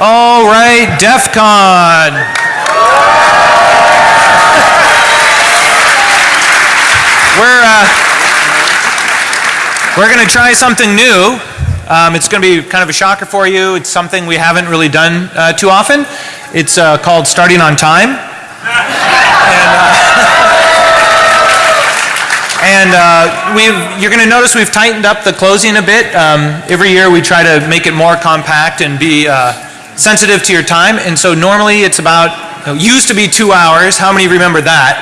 All right, DEF CON. We're, uh, we're going to try something new. Um, it's going to be kind of a shocker for you. It's something we haven't really done uh, too often. It's uh, called Starting on Time. and uh, and you're going to notice we've tightened up the closing a bit. Um, every year we try to make it more compact and be uh, sensitive to your time. And so normally it's about, you know, used to be two hours. How many remember that?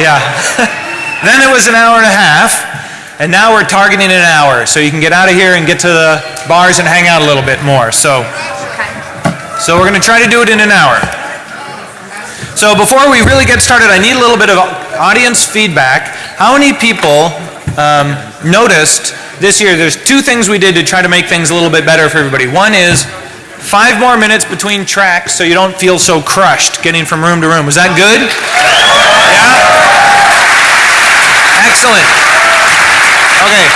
Yeah. then it was an hour and a half. And now we're targeting an hour. So you can get out of here and get to the bars and hang out a little bit more. So, so we're going to try to do it in an hour. So before we really get started, I need a little bit of audience feedback. How many people um, noticed this year, there's two things we did to try to make things a little bit better for everybody. One is five more minutes between tracks so you don't feel so crushed getting from room to room. Was that good? Yeah? Excellent. Okay.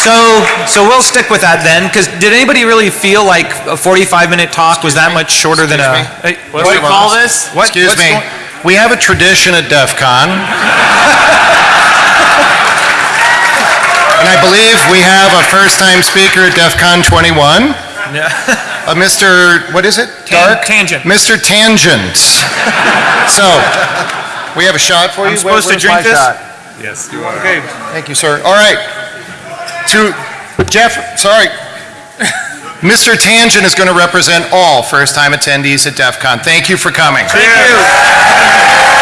So, so we'll stick with that then, because did anybody really feel like a 45 minute talk was that much shorter than a... Hey, what do we call this? What? Excuse What's me. We have a tradition at DEF CON. and I believe we have a first-time speaker at DEF CON 21. Uh, a Mr., what is it? Tan- Dark? tangent. Mr. Tangent. so, we have a shot for you. I'm supposed to drink my this? shot? Yes, you are. Okay. Thank you, sir. All right. To Jeff, sorry. Mr. Tangent is going to represent all first-time attendees at DEF CON. Thank you for coming. Thank you.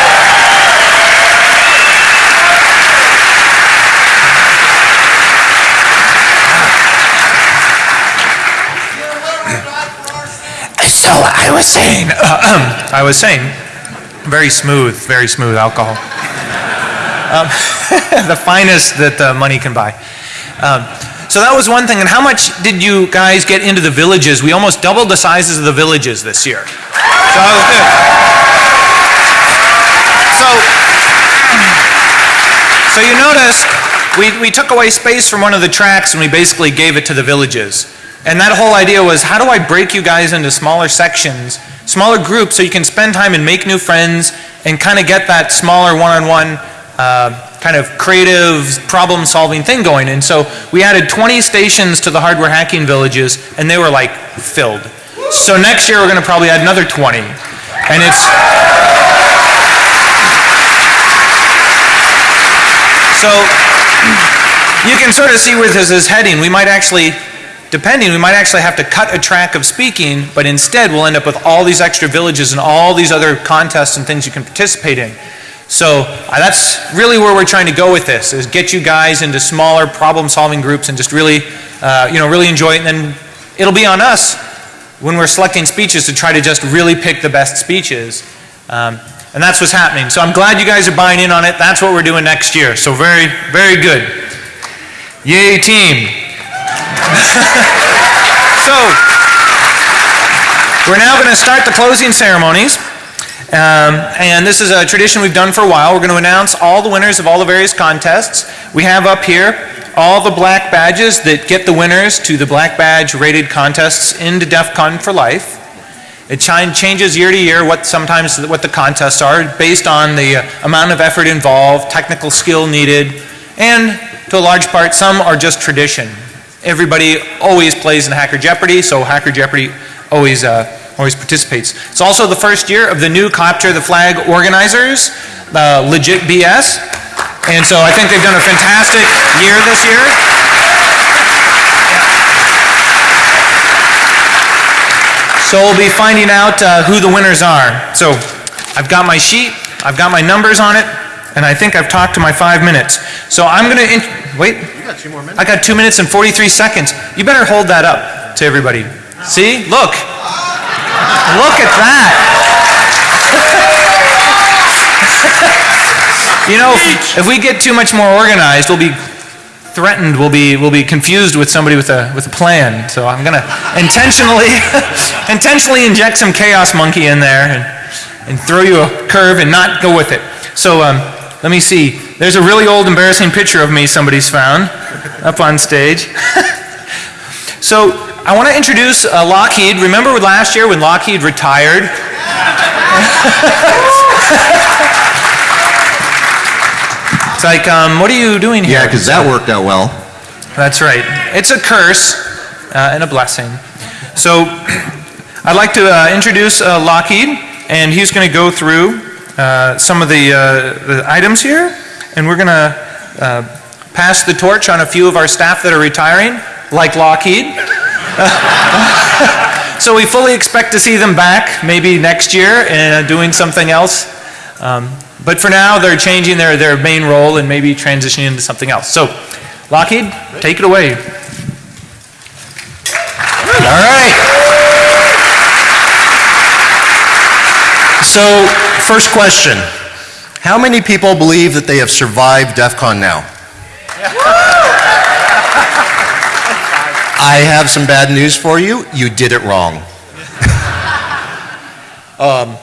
So I was saying, I was saying, very smooth, very smooth alcohol. Um, the finest that uh, money can buy. Um, so that was one thing. And how much did you guys get into the villages? We almost doubled the sizes of the villages this year. So that was good. So, so you notice we, we took away space from one of the tracks and we basically gave it to the villages. And that whole idea was how do I break you guys into smaller sections, smaller groups so you can spend time and make new friends and kind of get that smaller one-on-one uh, kind of creative problem solving thing going. And so we added 20 stations to the hardware hacking villages and they were like filled. So next year we're going to probably add another 20. And it's, So you can sort of see where this is heading. We might actually, depending, we might actually have to cut a track of speaking, but instead we'll end up with all these extra villages and all these other contests and things you can participate in. So uh, that's really where we're trying to go with this, is get you guys into smaller problem-solving groups and just really, uh, you know, really enjoy it. And then it'll be on us when we're selecting speeches to try to just really pick the best speeches. Um, and that's what's happening. So I'm glad you guys are buying in on it. That's what we're doing next year. So very, very good. Yay, team. So we're now going to start the closing ceremonies. Um, and this is a tradition we've done for a while. We're going to announce all the winners of all the various contests. We have up here all the black badges that get the winners to the black badge rated contests into DEF CON for life. It ch- changes year to year what sometimes what the contests are based on the uh, amount of effort involved, technical skill needed, and to a large part some are just tradition. Everybody always plays in Hacker Jeopardy, so Hacker Jeopardy always uh, always participates. It's also the first year of the new Capture the Flag organizers, uh, Legit BS, and so I think they've done a fantastic year this year. So we'll be finding out uh, who the winners are. So I've got my sheet, I've got my numbers on it, and I think I've talked to my five minutes. So I'm going to, wait. You got two more minutes. I got two minutes and 43 seconds. You better hold that up to everybody. See? Look. Look at that. you know, if, if we get too much more organized, we'll be threatened, we'll be, we'll be confused with somebody with a, with a plan. So I'm going to intentionally, intentionally inject some chaos monkey in there and, and throw you a curve and not go with it. So um, let me see. There's a really old embarrassing picture of me somebody's found up on stage. so I want to introduce uh, Lockheed. Remember last year when Lockheed retired? it's like, um, what are you doing here? Yeah, because that worked out well. That's right. It's a curse uh, and a blessing. So I'd like to uh, introduce uh, Lockheed, and he's going to go through uh, some of the, uh, the items here, and we're going to uh, pass the torch on a few of our staff that are retiring, like Lockheed. so we fully expect to see them back maybe next year and doing something else. Um, but for now, they're changing their, their main role and maybe transitioning into something else. So, Lockheed, take it away. All right. So, first question. How many people believe that they have survived DEF CON now? I have some bad news for you. You did it wrong. um,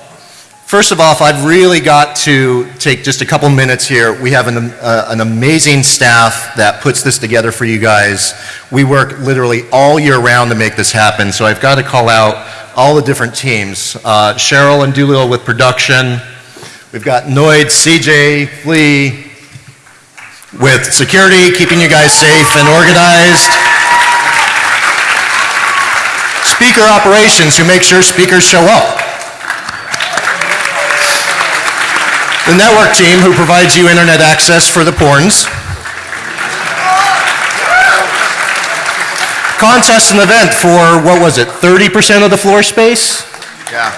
first of all, I've really got to take just a couple minutes here. We have an, uh, an amazing staff that puts this together for you guys. We work literally all year round to make this happen, so I've got to call out all the different teams. Uh, Cheryl and Doolittle with production. We've got Noid, CJ, Flea with security, keeping you guys safe and organized. Speaker operations, who make sure speakers show up. The network team, who provides you internet access for the porns. Contest and event for, what was it, 30% of the floor space? Yeah.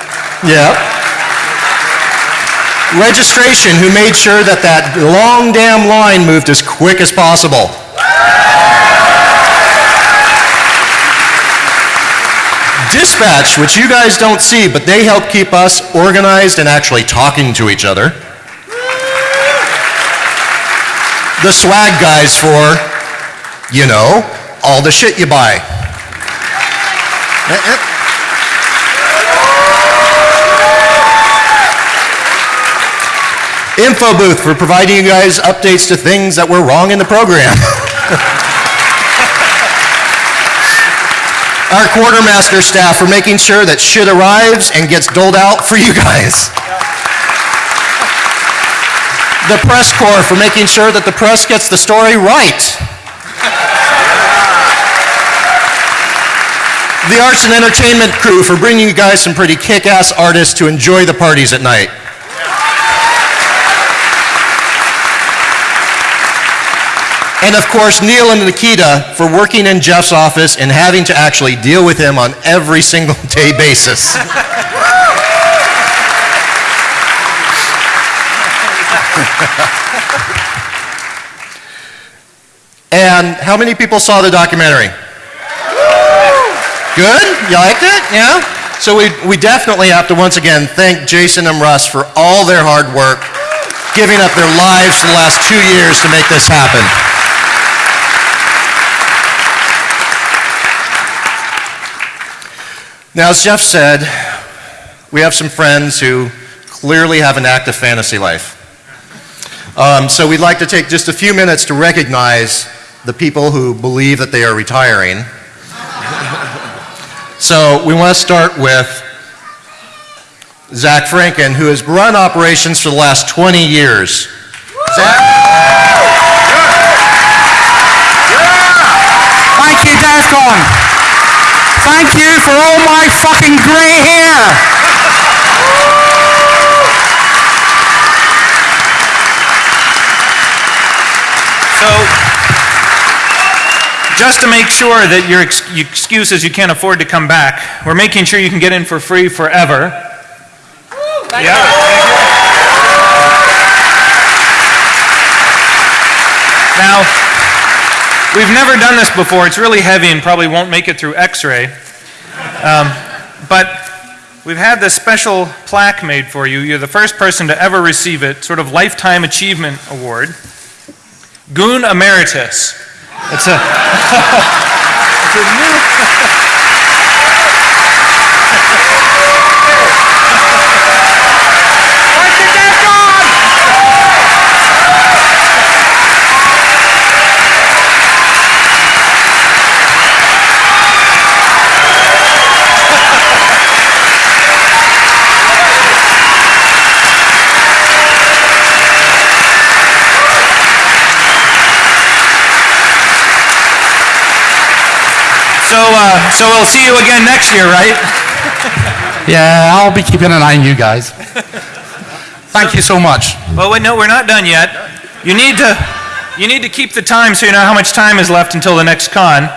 Yeah. Registration, who made sure that that long damn line moved as quick as possible. Dispatch, which you guys don't see, but they help keep us organized and actually talking to each other. The swag guys for, you know, all the shit you buy. Eh, eh. Info booth for providing you guys updates to things that were wrong in the program. Our quartermaster staff for making sure that shit arrives and gets doled out for you guys. The press corps for making sure that the press gets the story right. The arts and entertainment crew for bringing you guys some pretty kick-ass artists to enjoy the parties at night. And of course, Neil and Nikita for working in Jeff's office and having to actually deal with him on every single day basis. and how many people saw the documentary? Good? You liked it? Yeah? So we, we definitely have to once again thank Jason and Russ for all their hard work, giving up their lives for the last two years to make this happen. Now, as Jeff said, we have some friends who clearly have an active fantasy life. Um, so we'd like to take just a few minutes to recognize the people who believe that they are retiring. so we want to start with Zach Franken, who has run operations for the last 20 years. Zach? Thank you, DEFCON. Thank you for all my fucking grey hair. So, just to make sure that your ex- excuse is you can't afford to come back, we're making sure you can get in for free forever. Yeah. Now, we've never done this before. It's really heavy and probably won't make it through X-ray. Um, but we've had this special plaque made for you. You're the first person to ever receive it, sort of lifetime achievement award. Goon Emeritus. It's a, it's a new. So, uh, so we'll see you again next year, right? Yeah, I'll be keeping an eye on you guys. Thank you so much. Well, wait, no, we're not done yet. You need to, you need to keep the time so you know how much time is left until the next con.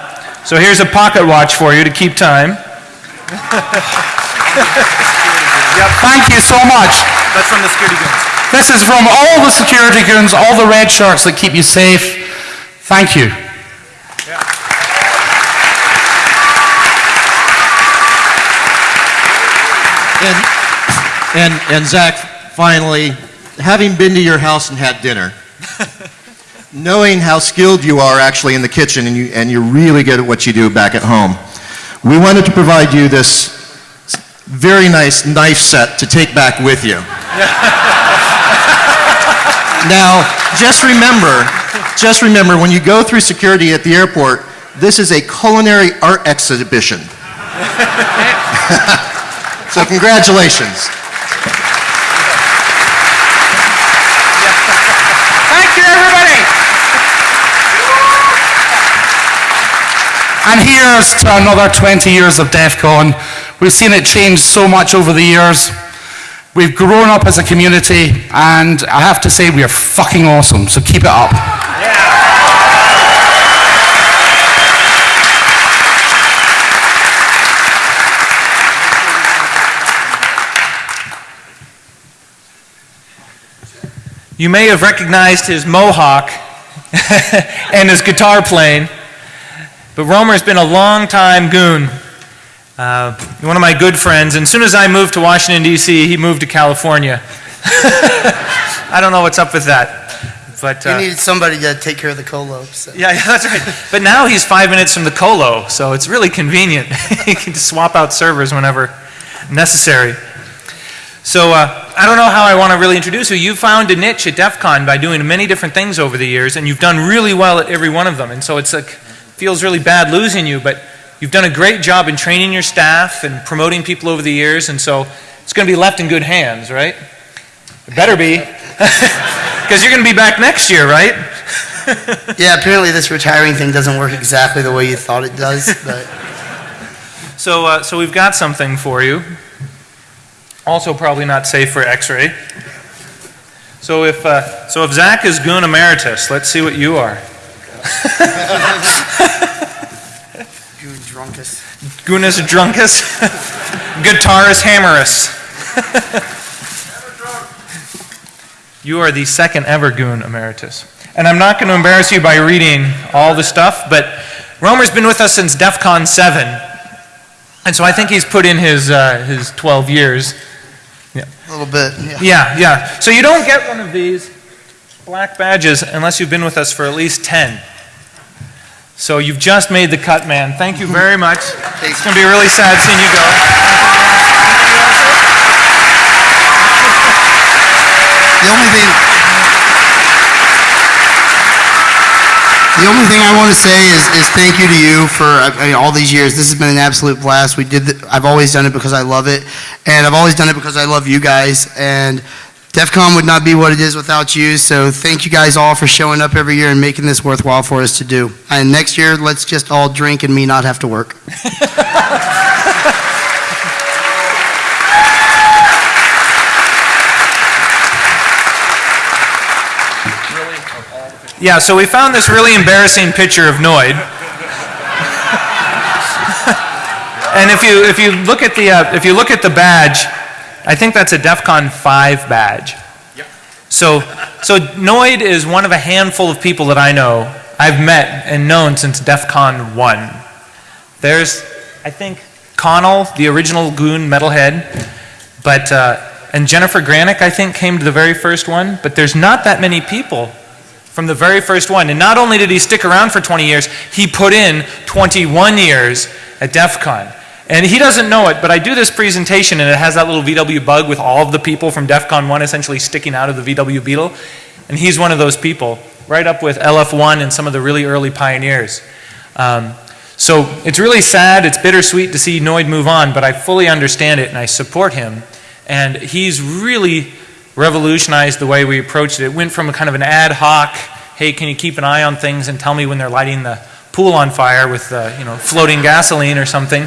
So here's a pocket watch for you to keep time. Thank you so much. That's from the security guards. This is from all the security goons, all the red shirts that keep you safe. Thank you. And, and, and Zach, finally, having been to your house and had dinner, knowing how skilled you are actually in the kitchen and, you, and you're really good at what you do back at home, we wanted to provide you this very nice knife set to take back with you. now, just remember, just remember, when you go through security at the airport, this is a culinary art exhibition. so congratulations. Thank you, everybody. And here's to another 20 years of DEF CON. We've seen it change so much over the years. We've grown up as a community, and I have to say, we are fucking awesome, so keep it up. You may have recognized his mohawk and his guitar playing, but Romer's been a long time goon. Uh, one of my good friends, and as soon as I moved to Washington, D.C., he moved to California. I don't know what's up with that. But, You uh, needed somebody to take care of the colo. So. yeah, yeah, that's right. But now he's five minutes from the colo, so it's really convenient. he can just swap out servers whenever necessary. So uh, I don't know how I want to really introduce you. You found a niche at DEF CON by doing many different things over the years, and you've done really well at every one of them. And so it's like, feels really bad losing you, but you've done a great job in training your staff and promoting people over the years, and so it's going to be left in good hands, right? It better be. Because you're going to be back next year, right? Yeah, apparently this retiring thing doesn't work exactly the way you thought it does, but So, uh, so we've got something for you. Also, probably not safe for X-ray. So if uh, so, if Zach is goon emeritus, let's see what you are. you drunkus. Goonus drunkus, guitarist hammerus. you are the second ever goon emeritus, and I'm not going to embarrass you by reading all the stuff, but Romer's been with us since DEF CON 7, and so I think he's put in his uh, his 12 years. A little bit, yeah. Yeah, yeah. So you don't get one of these black badges unless you've been with us for at least 10. So you've just made the cut, man. Thank you very much. It's going to be really sad seeing you go. The only thing. The only thing I want to say is, is thank you to you for I mean, all these years. This has been an absolute blast. We did. The, I've always done it because I love it, and I've always done it because I love you guys. And DEF CON would not be what it is without you. So thank you guys all for showing up every year and making this worthwhile for us to do. And next year, let's just all drink and me not have to work. Yeah, so we found this really embarrassing picture of Noid. and if you, if you look at the, uh, if you look at the badge, I think that's a DEF CON 5 badge. So, so Noid is one of a handful of people that I know, I've met and known since DEF CON 1. There's, I think, Connell, the original goon metalhead, but, uh, and Jennifer Granick, I think, came to the very first one, but there's not that many people from the very first one. And not only did he stick around for 20 years, he put in 21 years at DEF CON. And he doesn't know it, but I do this presentation and it has that little VW bug with all of the people from DEF CON 1 essentially sticking out of the VW Beetle. And he's one of those people, right up with LF1 and some of the really early pioneers. Um, so it's really sad, it's bittersweet to see Noid move on, but I fully understand it and I support him. And he's really revolutionized the way we approached it. It went from a kind of an ad hoc, hey, can you keep an eye on things and tell me when they're lighting the pool on fire with, uh, you know, floating gasoline or something,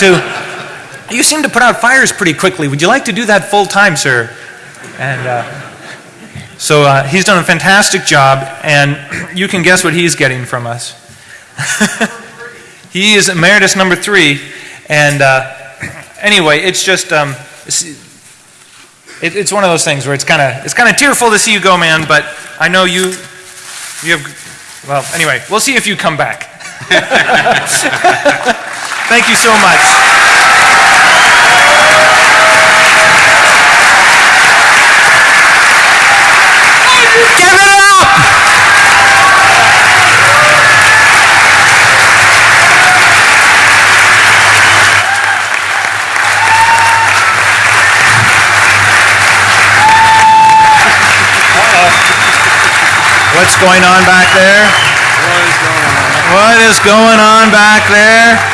to, you seem to put out fires pretty quickly. Would you like to do that full time, sir? And uh, so uh, he's done a fantastic job, and you can guess what he's getting from us. he is emeritus number three, and uh, anyway, it's just um, it, it's one of those things where it's kind of it's kind of tearful to see you go, man. But I know you you have well. Anyway, we'll see if you come back. Thank you so much. Give it What's going on back there? What is going on back there?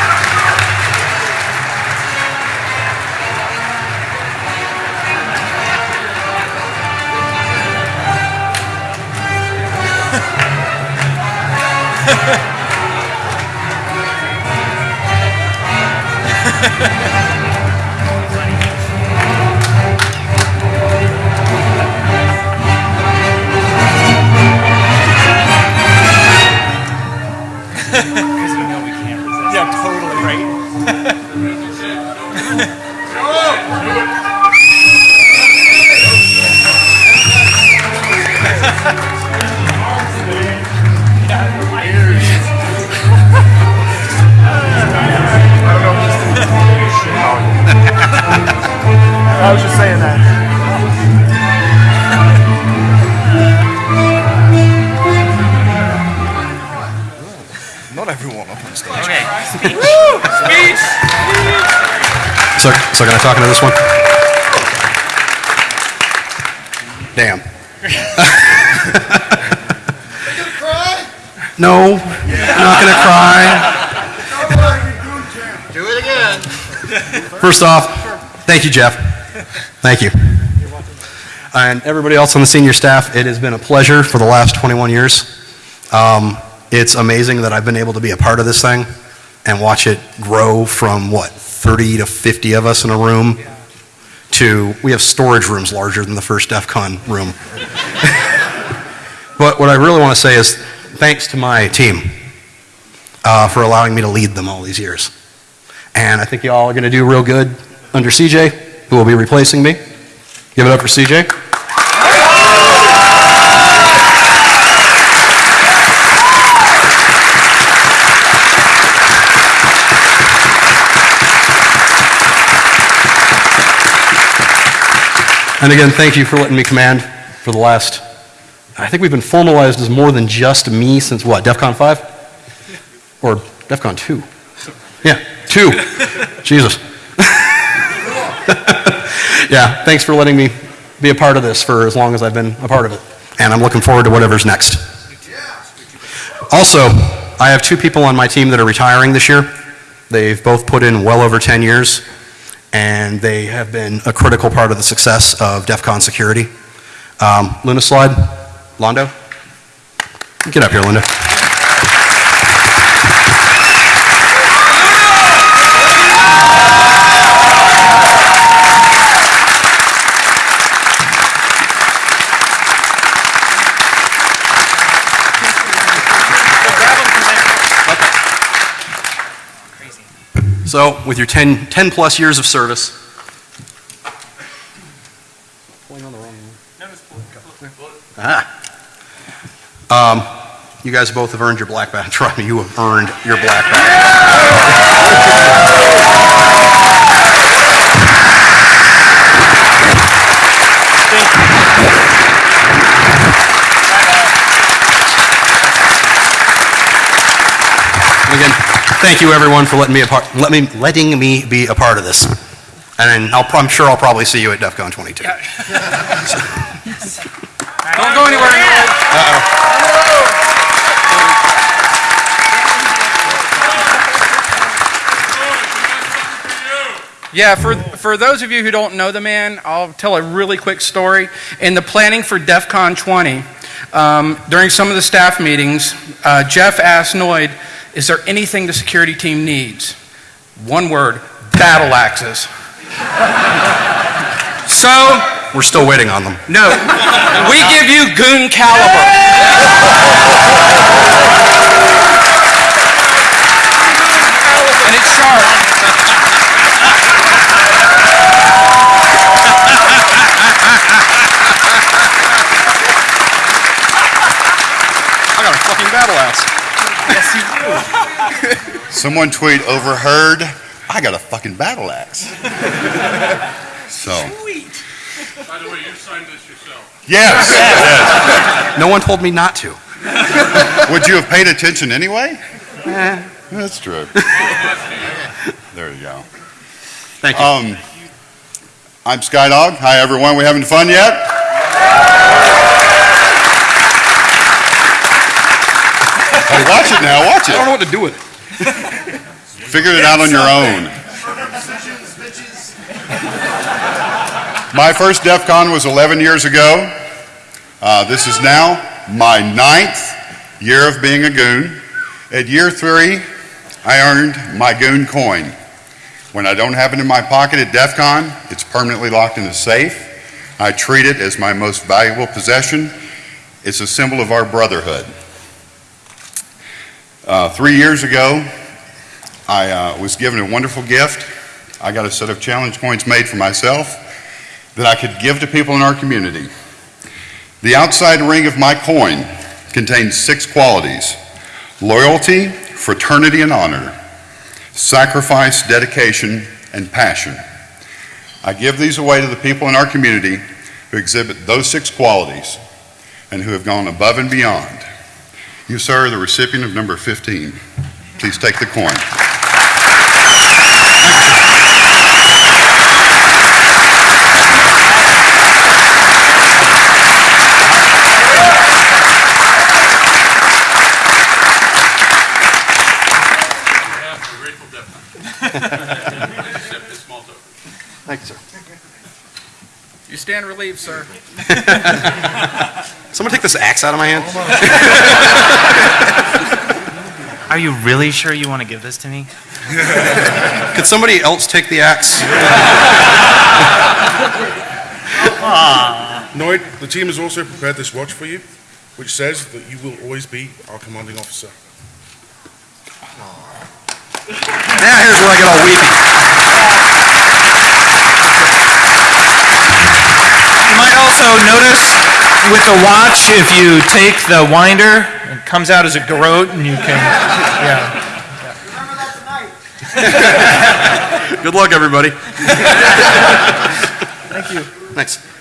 So can I talk into this one? Damn. No, I'm not gonna cry. Do it again. First off, thank you, Jeff. Thank you. And everybody else on the senior staff, it has been a pleasure for the last 21 years. Um, it's amazing that I've been able to be a part of this thing and watch it grow from what 30 to 50 of us in a room to we have storage rooms larger than the first DEF CON room. but what I really want to say is thanks to my team uh, for allowing me to lead them all these years. And I think y'all are going to do real good under CJ, who will be replacing me. Give it up for CJ. And again, thank you for letting me command for the last, I think we've been formalized as more than just me since what, DEF CON 5? Or DEF CON 2? Yeah, 2. Jesus. yeah, thanks for letting me be a part of this for as long as I've been a part of it. And I'm looking forward to whatever's next. Also, I have two people on my team that are retiring this year. They've both put in well over 10 years, and they have been a critical part of the success of DEF CON security. Um, Luna Slide, Londo. Get up here, Linda. So, with your 10, 10 plus years of service. Ah. Um, you guys both have earned your black badge. Trust me, you have earned your black badge. Thank you everyone for letting me a part, let me, letting me be a part of this. And I'll, I'm sure I'll probably see you at DEF CON 22. Don't go anywhere. Yeah, for, for those of you who don't know the man, I'll tell a really quick story. In the planning for DEF CON 20, um, during some of the staff meetings, uh, Jeff asked Noid Is there anything the security team needs? One word, battle axes. So, We're still waiting on them. no, we give you goon caliber. And it's sharp. I got a fucking battle axe. Someone tweet overheard, I got a fucking battle axe. So. Sweet. By the way, you signed this yourself. Yes, yes. No one told me not to. Would you have paid attention anyway? That's true. There you go. Thank you. Um, I'm Skydog. Hi, everyone. We having fun yet? Hey, watch it now. Watch it. I don't know what to do with it. Figure it out on your own. My first DEF CON was 11 years ago. Uh, this is now my ninth year of being a goon. At year three, I earned my goon coin. When I don't have it in my pocket at DEF CON, it's permanently locked in a safe. I treat it as my most valuable possession. It's a symbol of our brotherhood. Uh, three years ago, I uh, was given a wonderful gift. I got a set of challenge coins made for myself that I could give to people in our community. The outside ring of my coin contains six qualities loyalty, fraternity, and honor, sacrifice, dedication, and passion. I give these away to the people in our community who exhibit those six qualities and who have gone above and beyond. You, sir, are the recipient of number 15. Please take the coin. Behalf of Grateful Dead. Accept this small. Thank you, sir. You stand relieved, sir. Someone take this axe out of my hand. Are you really sure you want to give this to me? Could somebody else take the axe? Noid, the team has also prepared this watch for you, which says that you will always be our commanding officer. Now here's where I get all weepy. You might also notice with the watch, if you take the winder, it comes out as a garrote and you can, yeah. Good luck, everybody. Thank you. Thanks.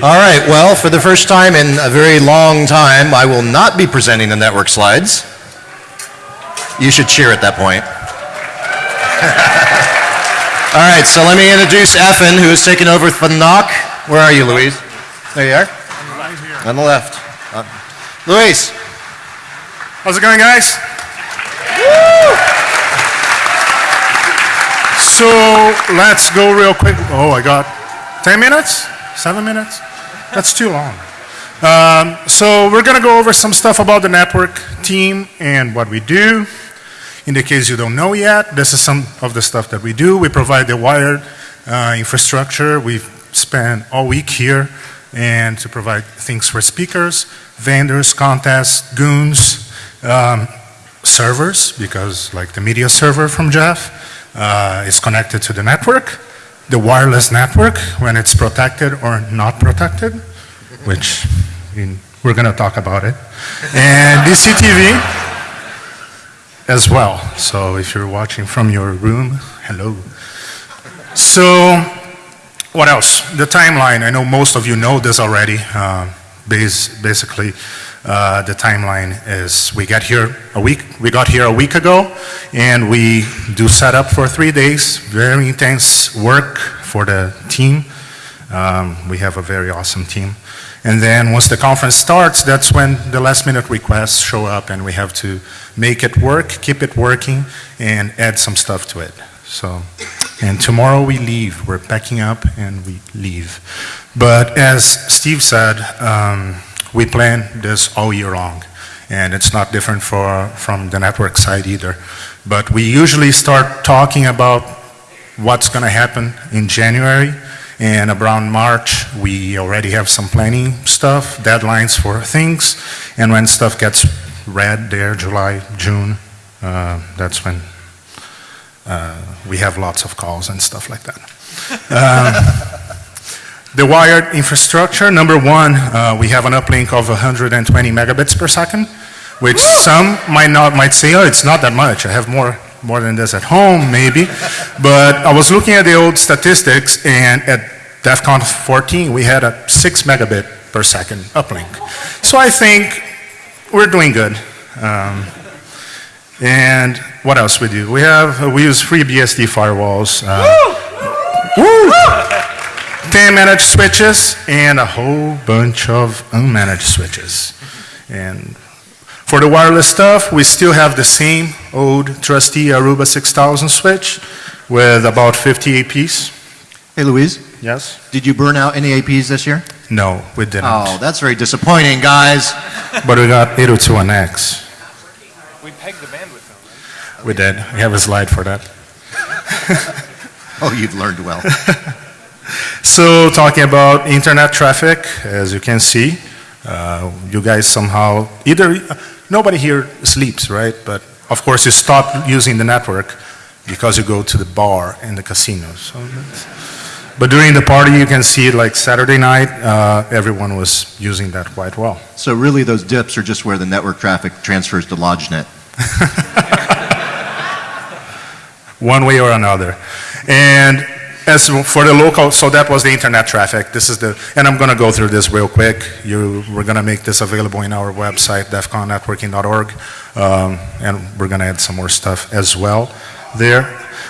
All right, well, for the first time in a very long time, I will not be presenting the network slides. You should cheer at that point. All right, so let me introduce Effin, who is taking over for Knock. Where are you, Louise? There you are. On the left. Uh, Luis. How's it going, guys? So let's go real quick. Oh, I got 10 minutes? Seven minutes? That's too long. Um, so we're going to go over some stuff about the network team and what we do. In the case you don't know yet, this is some of the stuff that we do. We provide the wired uh, infrastructure. We've spent all week here and to provide things for speakers, vendors, contests, goons, um, servers, because like the media server from Jeff uh, is connected to the network, the wireless network when it's protected or not protected, which we're going to talk about it. And DCTV as well. So if you're watching from your room, hello. So what else? The timeline. I know most of you know this already. Uh, bas- basically, uh, the timeline is we got here a week. We got here a week ago, and we do setup for three days. Very intense work for the team. Um, we have a very awesome team. And then once the conference starts, that's when the last minute requests show up, and we have to make it work, keep it working, and add some stuff to it. So, and tomorrow we leave. We're packing up and we leave. But as Steve said, um, we plan this all year long, and it's not different for, from the network side either. But we usually start talking about what's going to happen in January, and around March, we already have some planning stuff, deadlines for things, and when stuff gets red there, July, June, uh, that's when uh, we have lots of calls and stuff like that. Um, The wired infrastructure, number one, uh, we have an uplink of 120 megabits per second, which some might not, might say, oh, it's not that much, I have more, more than this at home, maybe. But I was looking at the old statistics, and at DEF CON 14, we had a 6 megabit per second uplink. So I think we're doing good. Um, and what else we do? We have, we use FreeBSD firewalls. uh, Woo! 10 managed switches and a whole bunch of unmanaged switches. And for the wireless stuff, we still have the same old trusty Aruba 6000 switch with about 50 APs. Hey, Louise, Yes? did you burn out any APs this year? No, we didn't. Oh, that's very disappointing, guys. But we got 802.1x. We pegged the bandwidth though, We did. We have a slide for that. Oh, you've learned well. So talking about internet traffic, as you can see, uh, you guys somehow, either, nobody here sleeps, right? But of course you stop using the network because you go to the bar and the casinos. So But during the party, you can see like Saturday night, uh, everyone was using that quite well. So really, those dips are just where the network traffic transfers to LodgeNet. one way or another. And as for the local, so that was the internet traffic. This is the, and I'm going to go through this real quick. You, we're going to make this available in our website, defconnetworking.org, um, and we're going to add some more stuff as well there.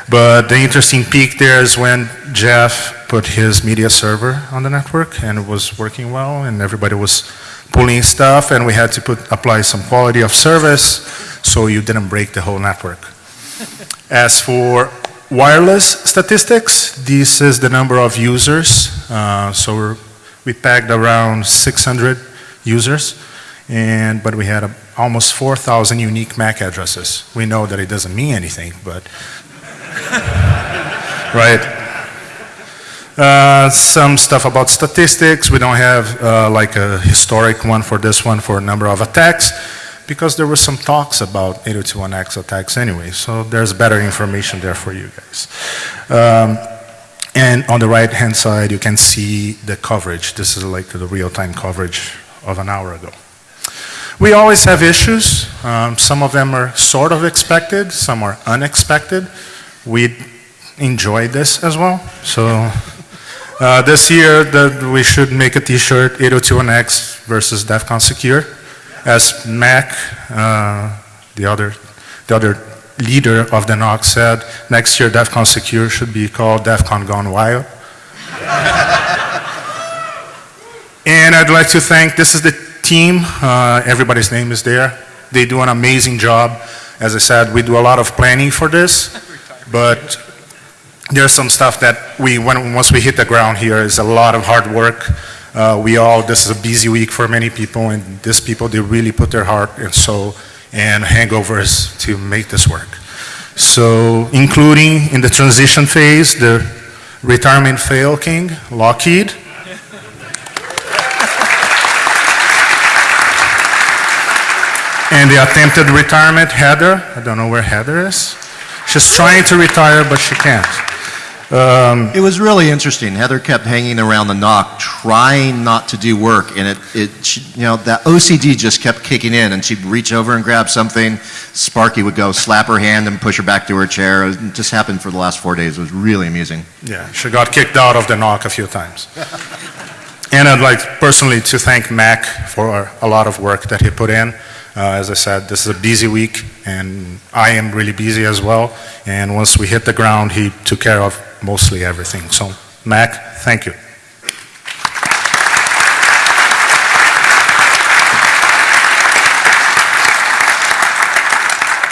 But the interesting peak there is when Jeff put his media server on the network, and it was working well, and everybody was pulling stuff, and we had to put apply some quality of service so you didn't break the whole network. As for wireless statistics, this is the number of users. Uh, so we pegged around 600 users, and but we had a, almost 4,000 unique MAC addresses. We know that it doesn't mean anything, but right. Uh, some stuff about statistics. We don't have uh, like a historic one for this one for number of attacks because there were some talks about 802.1x attacks anyway, so there's better information there for you guys. Um, and on the right-hand side, you can see the coverage. This is like the real-time coverage of an hour ago. We always have issues. Um, some of them are sort of expected, some are unexpected. We enjoy this as well. So uh, this year, the, we should make a T-shirt 802.1x versus DEF CON Secure as Mac, uh, the other, the other leader of the NOC said, next year DEF CON Secure should be called DEF CON Gone Wild. and I'd like to thank, this is the team, uh, everybody's name is there. They do an amazing job. As I said, we do a lot of planning for this, but there's some stuff that we, when, once we hit the ground here, is a lot of hard work. Uh, we all, this is a busy week for many people, and these people, they really put their heart and soul and hangovers to make this work. So, including in the transition phase, the retirement fail king, Lockheed. and the attempted retirement, Heather. I don't know where Heather is. She's trying to retire, but she can't. Um, It was really interesting. Heather kept hanging around the NOC, trying not to do work, and it, it, she- you know, that OCD just kept kicking in, and she'd reach over and grab something. Sparky would go slap her hand and push her back to her chair. It just happened for the last four days. It was really amusing. Yeah, she got kicked out of the NOC a few times. And I'd like personally to thank Mac for a lot of work that he put in. Uh, As I said, this is a busy week, and I am really busy as well. And once we hit the ground, he took care of mostly everything. So, Mac, thank you.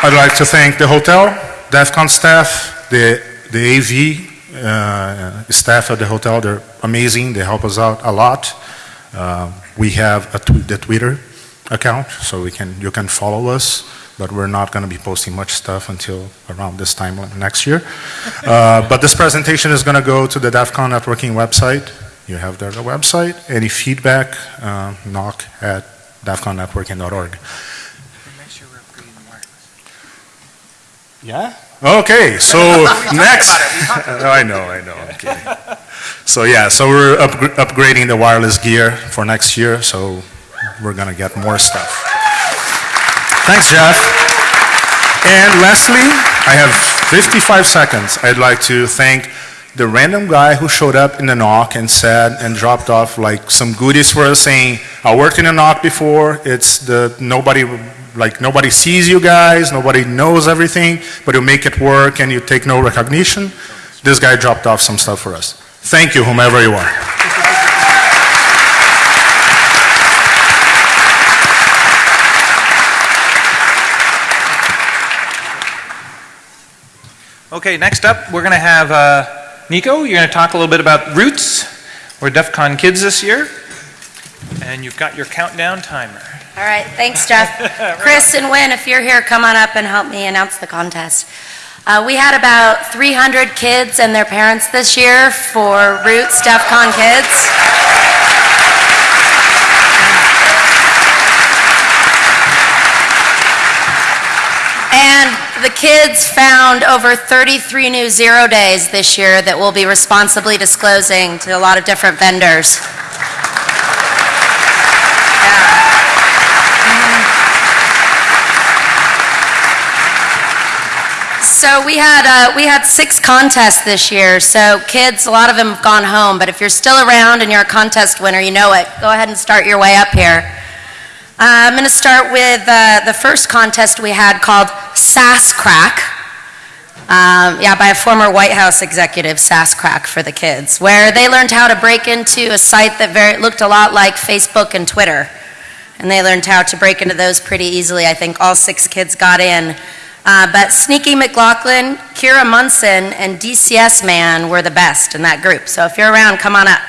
I'd like to thank the hotel, DEFCON staff, the, the AV uh, staff at the hotel. They're amazing. They help us out a lot. Uh, we have tw- the Twitter account, so we can, you can follow us, but we're not going to be posting much stuff until around this time next year. Uh, But this presentation is going to go to the DEFCON networking website. You have there the website. Any feedback, uh, knock at defconnetworking.org. Yeah? Okay, so next. I know, I know, I'm kidding. So yeah, so we're upgr- upgrading the wireless gear for next year, so we're gonna get more stuff. Thanks, Jeff. And lastly, I have 55 seconds. I'd like to thank the random guy who showed up in the NOC and said and dropped off like some goodies for us saying, I worked in a NOC before, it's the, nobody, like nobody sees you guys, nobody knows everything, but you make it work and you take no recognition. This guy dropped off some stuff for us. Thank you, whomever you are. Okay, next up, we're going to have uh, Nico. You're going to talk a little bit about Roots. We're DEF CON kids this year. And you've got your countdown timer. All right, thanks, Jeff. Chris and Wynn, if you're here, come on up and help me announce the contest. Uh, we had about 300 kids and their parents this year for Roots DEF CON Kids. And the kids found over 33 new zero days this year that we'll be responsibly disclosing to a lot of different vendors. So we had uh, we had six contests this year. So kids, a lot of them have gone home. But if you're still around and you're a contest winner, you know it. Go ahead and start your way up here. Uh, I'm going to start with uh, the first contest we had called Sass Crack. Um, yeah, by a former White House executive, Sass Crack for the kids, where they learned how to break into a site that very, looked a lot like Facebook and Twitter. And they learned how to break into those pretty easily. I think all six kids got in. Uh, but Sneaky McLaughlin, Kira Munson, and DCS Man were the best in that group. So if you're around, come on up.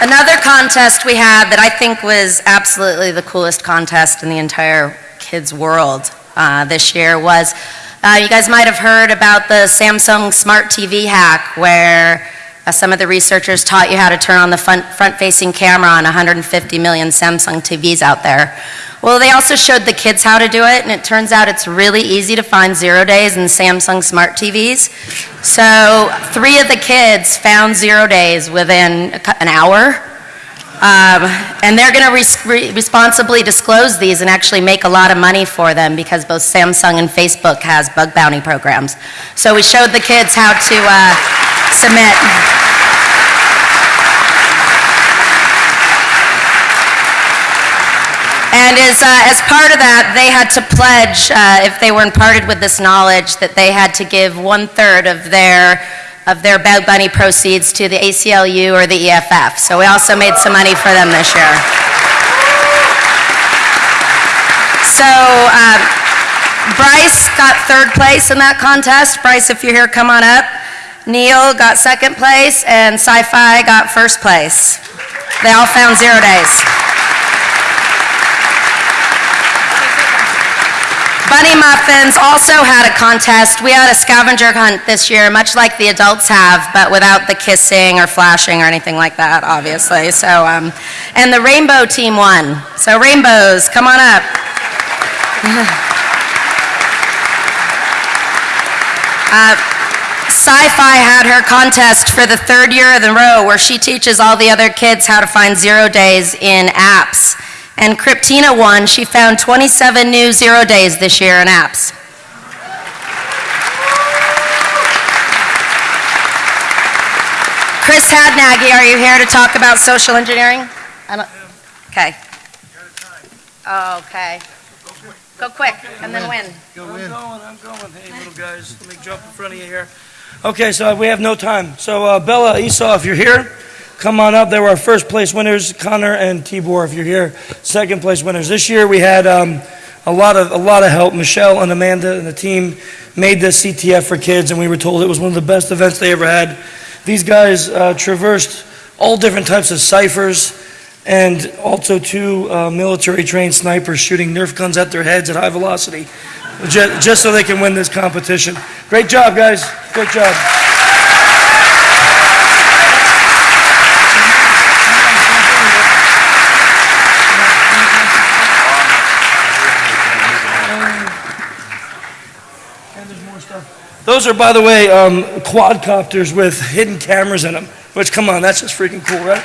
Another contest we had that I think was absolutely the coolest contest in the entire kids' world uh, this year was uh, you guys might have heard about the Samsung Smart TV hack, where uh, some of the researchers taught you how to turn on the front, front-facing camera on 150 million Samsung TVs out there. Well, they also showed the kids how to do it, and it turns out it's really easy to find zero days in Samsung Smart TVs. So three of the kids found zero days within an hour. Um, and they're going to res- re- responsibly disclose these and actually make a lot of money for them because both Samsung and Facebook has bug bounty programs. So we showed the kids how to uh, submit. And as, uh, as part of that, they had to pledge, uh, if they were imparted with this knowledge, that they had to give one-third of their, of their bug bounty proceeds to the ACLU or the EFF. So we also made some money for them this year. So um, Bryce got third place in that contest. Bryce, if you're here, come on up. Neil got second place, and CyFi got first place. They all found zero days. Bunny Muffins also had a contest. We had a scavenger hunt this year, much like the adults have, but without the kissing or flashing or anything like that, obviously. So, um, and the Rainbow Team won. So Rainbows, come on up. Uh, CyFi had her contest for the third year in a row where she teaches all the other kids how to find zero days in apps. And Kryptina won. She found 27 new zero days this year in apps. Chris Hadnagy, are you here to talk about social engineering? Okay. Okay. Go quick, and then win. I'm going, I'm going. Hey, little guys, let me jump in front of you here. Okay, so we have no time. So uh, Bella, Esau, if you're here, come on up. They were our first place winners. Connor and Tibor, if you're here, second place winners. This year we had um, a lot of a lot of help. Michelle and Amanda and the team made this CTF for kids, and we were told it was one of the best events they ever had. These guys uh, traversed all different types of ciphers and also two uh, military-trained snipers shooting Nerf guns at their heads at high velocity, just, just so they can win this competition. Great job, guys. Great job. Those are, by the way, um, quadcopters with hidden cameras in them. Which, come on, that's just freaking cool, right?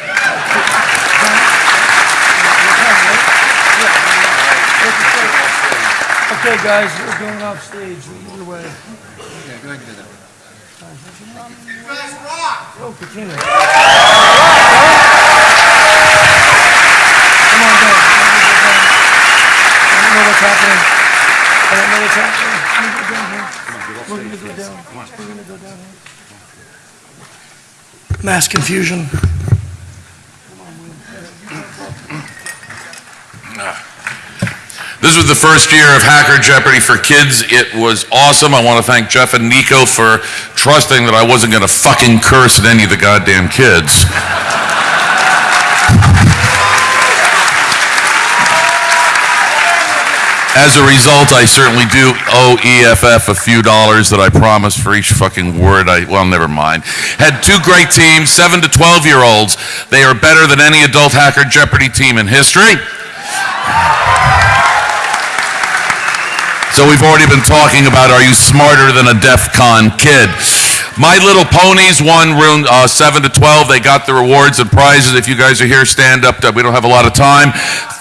Okay, guys, we're going off stage. Either way. Yeah, go ahead and do that. You guys rock! Oh, Katrina. Come on, guys. I don't know what's happening. I don't know what's happening. We're gonna go down here. We're gonna go down here. Mass confusion. This was the first year of Hacker Jeopardy for kids. It was awesome. I want to thank Jeff and Nico for trusting that I wasn't going to fucking curse at any of the goddamn kids. As a result, I certainly do owe EFF a few dollars that I promised for each fucking word I, well, never mind. Had two great teams, 7 to 12 year olds. They are better than any adult Hacker Jeopardy team in history. So we've already been talking about are you smarter than a DEF CON kid? My Little Ponies won room uh, 7 to 12. They got the rewards and prizes. If you guys are here, stand up. We don't have a lot of time.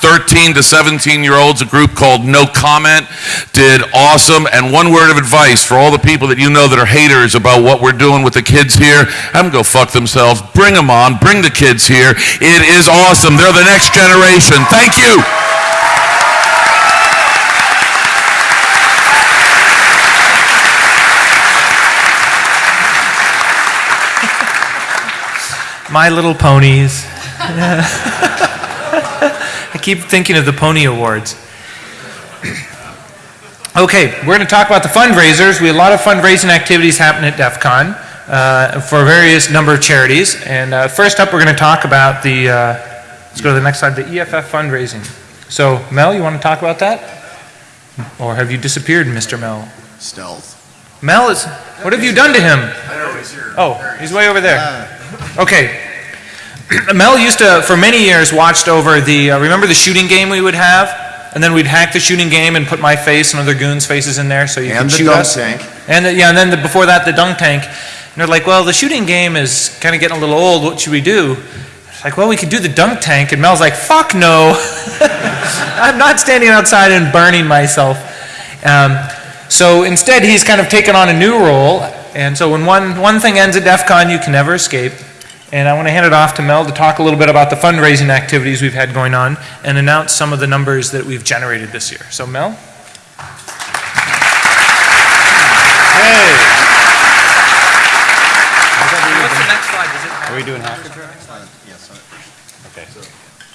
13 to 17 year olds, a group called No Comment, did awesome. And one word of advice for all the people that you know that are haters about what we're doing with the kids here have them go fuck themselves. Bring them on. Bring the kids here. It is awesome. They're the next generation. Thank you. My Little Ponies. I keep thinking of the Pony Awards. Okay, we're going to talk about the fundraisers. We have a lot of fundraising activities happening at DEF CON uh, for various number of charities. And uh, first up, we're going to talk about the, uh, let's go to the next slide, the EFF fundraising. So, Mel, you want to talk about that? Or have you disappeared, Mr. Mel? Stealth. Mel is, what have you done to him? Oh, he's way over there. Okay. Mel used to, for many years, watched over the, uh, remember the shooting game we would have? And then we'd hack the shooting game and put my face and other goons' faces in there so you And could the shoot dunk us. tank. And, the- yeah, and then the, before that, the dunk tank. And they're like, well, the shooting game is kind of getting a little old. What should we do? It's like, well, we could do the dunk tank. And Mel's like, fuck no. I'm not standing outside and burning myself. Um, so instead, he's kind of taken on a new role. And so when one, one thing ends at DEF CON, you can never escape. And I want to hand it off to Mel to talk a little bit about the fundraising activities we've had going on and announce some of the numbers that we've generated this year. So Mel? Hey, what's the next slide? Are we doing hacker Yes. Okay.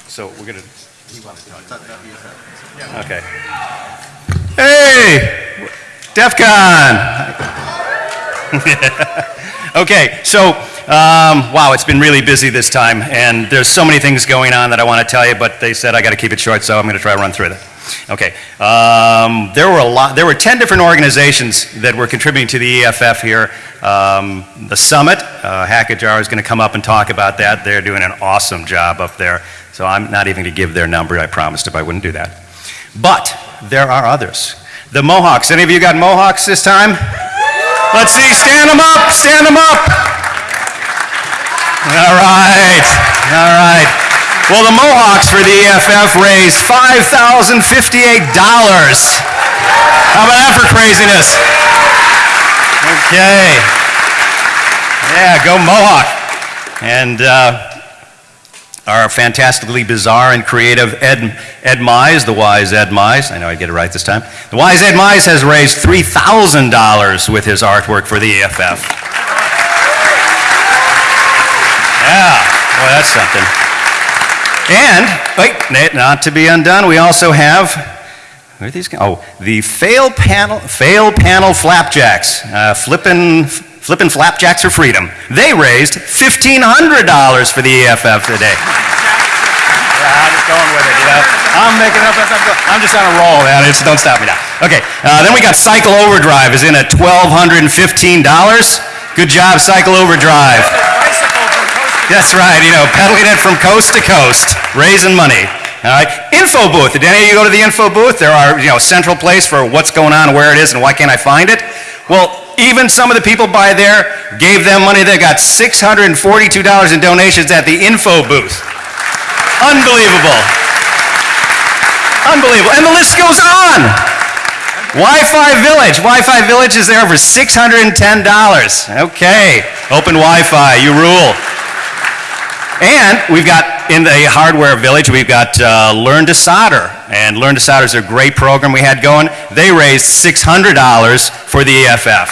So we're gonna. Okay. Hey, DEF CON. okay, so um, wow, it's been really busy this time, and there's so many things going on that I want to tell you, but they said I got to keep it short, so I'm going to try to run through them. Okay. Um, there were a lot. There were 10 different organizations that were contributing to the EFF here. Um, the summit, uh, Hackajar is going to come up and talk about that. They're doing an awesome job up there. So I'm not even going to give their number. I promised if I wouldn't do that. But there are others. The Mohawks. Any of you got Mohawks this time? Let's see. Stand them up. Stand them up. All right. All right. Well, the Mohawks for the EFF raised $5,058. How about that for craziness? Okay. Yeah, go Mohawk. And uh, our fantastically bizarre and creative Ed, Ed Mize, the wise Ed Mize, I know I get it right this time. The wise Ed Mize has raised $3,000 with his artwork for the EFF. Yeah, boy, that's something. And, wait, not to be undone, we also have, where are these? Oh, the fail panel, fail panel flapjacks, uh, flippin', flippin' flapjacks for freedom. They raised $1,500 for the EFF today. Yeah, I'm just going with it, you know. I'm making up, I'm, I'm just on a roll, man. It's, don't stop me now. Okay, uh, then we got Cycle Overdrive is in at $1,215. Good job, Cycle Overdrive. That's right, you know, pedaling it from coast to coast, raising money. All right, info booth. Did any of you go to the info booth? There are, you know, central place for what's going on, where it is, and why can't I find it? Well, even some of the people by there gave them money. They got $642 in donations at the info booth. Unbelievable. Unbelievable. And the list goes on. Wi-Fi Village. Wi-Fi Village is there for $610. Okay. Open Wi-Fi. You rule. And we've got in the hardware village, we've got uh, Learn to Solder. And Learn to Solder is a great program we had going. They raised $600 for the EFF.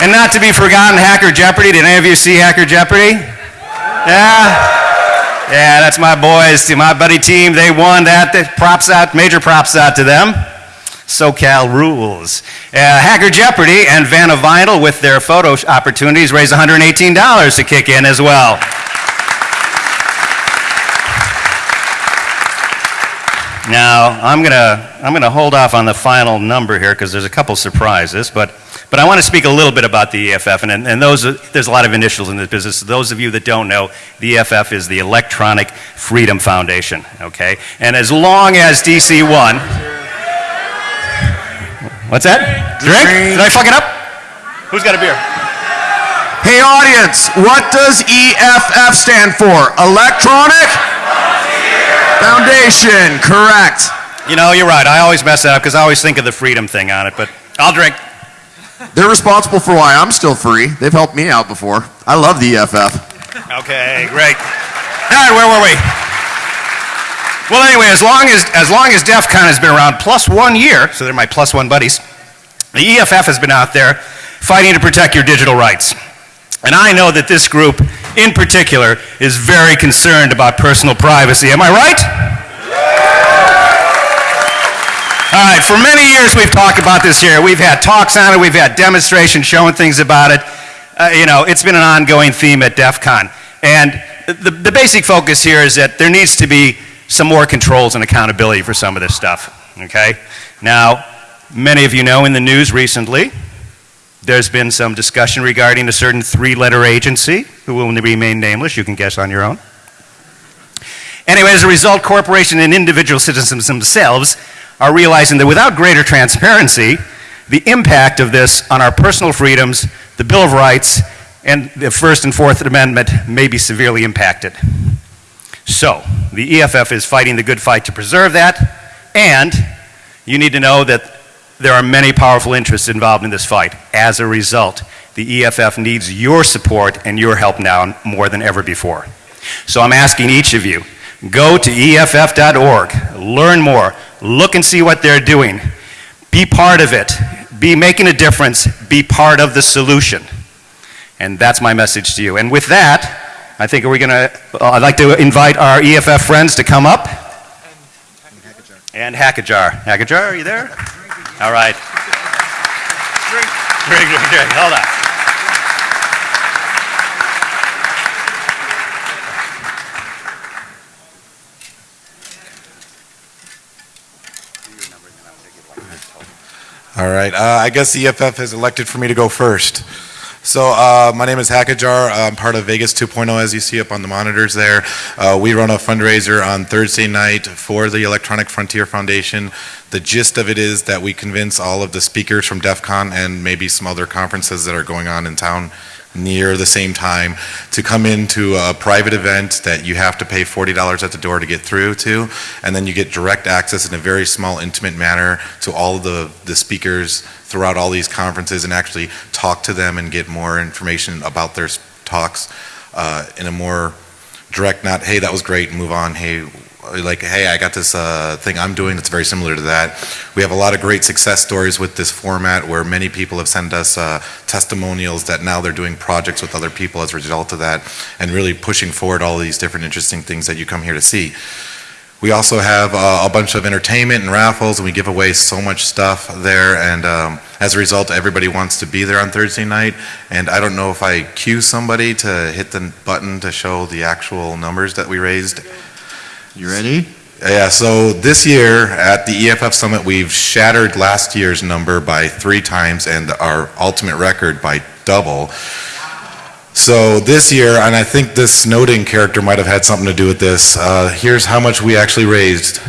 And not to be forgotten, Hacker Jeopardy. Did any of you see Hacker Jeopardy? Yeah? Yeah, that's my boys, my buddy team. They won that. Props out, major props out to them. SoCal rules. Uh, Hacker Jeopardy and Vanna Vinyl with their photo opportunities raised $118 to kick in as well. Now, I'm going to I'm gonna hold off on the final number here because there's a couple surprises, but, but I want to speak a little bit about the EFF, and, and those, there's a lot of initials in this business. Those of you that don't know, the EFF is the Electronic Freedom Foundation, okay? And as long as DC 1, What's that? Drink? Did I fuck it up? Who's got a beer? Hey audience, what does EFF stand for? Electronic Foundation, correct. You know, you're right. I always mess that up because I always think of the freedom thing on it, but I'll drink. They're responsible for why I'm still free. They've helped me out before. I love the EFF. Okay, great. All right, where were we? Well, anyway, as long as, as long as DEF CON has been around, plus one year, so they're my plus one buddies, the EFF has been out there fighting to protect your digital rights. And I know that this group, in particular, is very concerned about personal privacy. Am I right? All right, for many years we've talked about this here. We've had talks on it, we've had demonstrations showing things about it. Uh, you know, it's been an ongoing theme at DEF CON. And the, the basic focus here is that there needs to be some more controls and accountability for some of this stuff, okay? Now, many of you know in the news recently, there's been some discussion regarding a certain three-letter agency who will remain nameless. You can guess on your own. Anyway, as a result, corporations and individual citizens themselves are realizing that without greater transparency, the impact of this on our personal freedoms, the Bill of Rights, and the First and Fourth Amendment may be severely impacted. So, the EFF is fighting the good fight to preserve that, and you need to know that there are many powerful interests involved in this fight. As a result, the EFF needs your support and your help now more than ever before. So I'm asking each of you, go to EFF.org, learn more, look and see what they're doing, be part of it, be making a difference, be part of the solution. And that's my message to you. And with that, I think we're going to, I'd like to invite our EFF friends to come up. And Hackajar. Hackajar, are you there? All right. Very good, good. Hold on. All right. Uh, I guess the EFF has elected for me to go first. So uh, my name is Hackajar. I'm part of Vegas 2.0, as you see up on the monitors there. Uh, we run a fundraiser on Thursday night for the Electronic Frontier Foundation. The gist of it is that we convince all of the speakers from DEF CON and maybe some other conferences that are going on in town near the same time to come into a private event that you have to pay $40 at the door to get through to, and then you get direct access in a very small, intimate manner to all of the, the speakers throughout all these conferences and actually talk to them and get more information about their talks uh, in a more direct, not, hey, that was great, move on, hey, like, hey, I got this uh, thing I'm doing that's very similar to that. We have a lot of great success stories with this format where many people have sent us uh, testimonials that now they're doing projects with other people as a result of that and really pushing forward all these different interesting things that you come here to see. We also have uh, a bunch of entertainment and raffles, and we give away so much stuff there. And um, as a result, everybody wants to be there on Thursday night. And I don't know if I cue somebody to hit the button to show the actual numbers that we raised. You ready? Yeah, so this year at the EFF Summit, we've shattered last year's number by three times and our ultimate record by double. So this year, and I think this Snowden character might have had something to do with this, uh, here's how much we actually raised.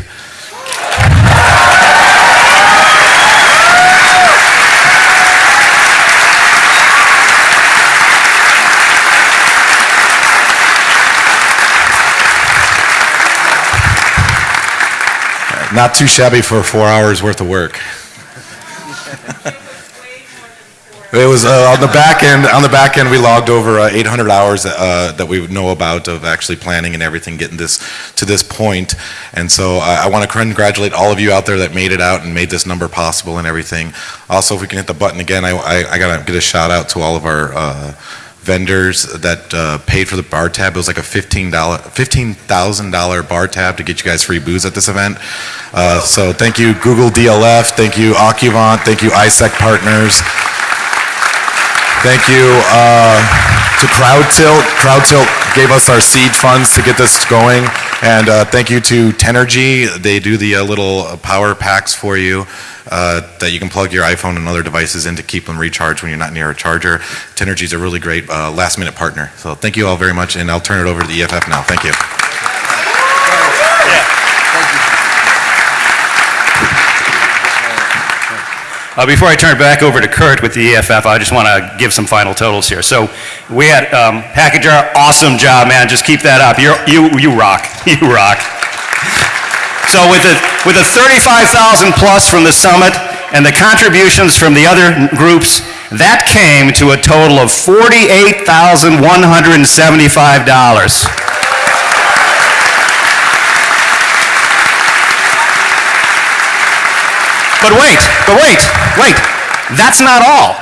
Not too shabby for four hours worth of work. It was uh, on the back end. On the back end, we logged over uh, 800 hours uh, that we know about of actually planning and everything, getting this to this point. And so I, I want to congratulate all of you out there that made it out and made this number possible and everything. Also, if we can hit the button again, I, I, I gotta get a shout out to all of our uh, vendors that uh, paid for the bar tab. It was like a $15, $15,000 bar tab to get you guys free booze at this event. Uh, so thank you, Google DLF. Thank you, Accuvant. Thank you, ISEC Partners. Thank you uh, to CrowdTilt. CrowdTilt gave us our seed funds to get this going. And uh, thank you to Tenergy. They do the uh, little uh, power packs for you uh, that you can plug your iPhone and other devices in to keep them recharged when you're not near a charger. Tenergy is a really great uh, last minute partner. So thank you all very much. And I'll turn it over to the EFF now. Thank you. Uh, before I turn it back over to Kurt with the EFF, I just want to give some final totals here. So we had um, Packager, awesome job, man. Just keep that up. You're, you you rock. You rock. So with a with a 35,000 plus from the summit and the contributions from the other groups, that came to a total of $48,175. But wait, but wait, wait. That's not all.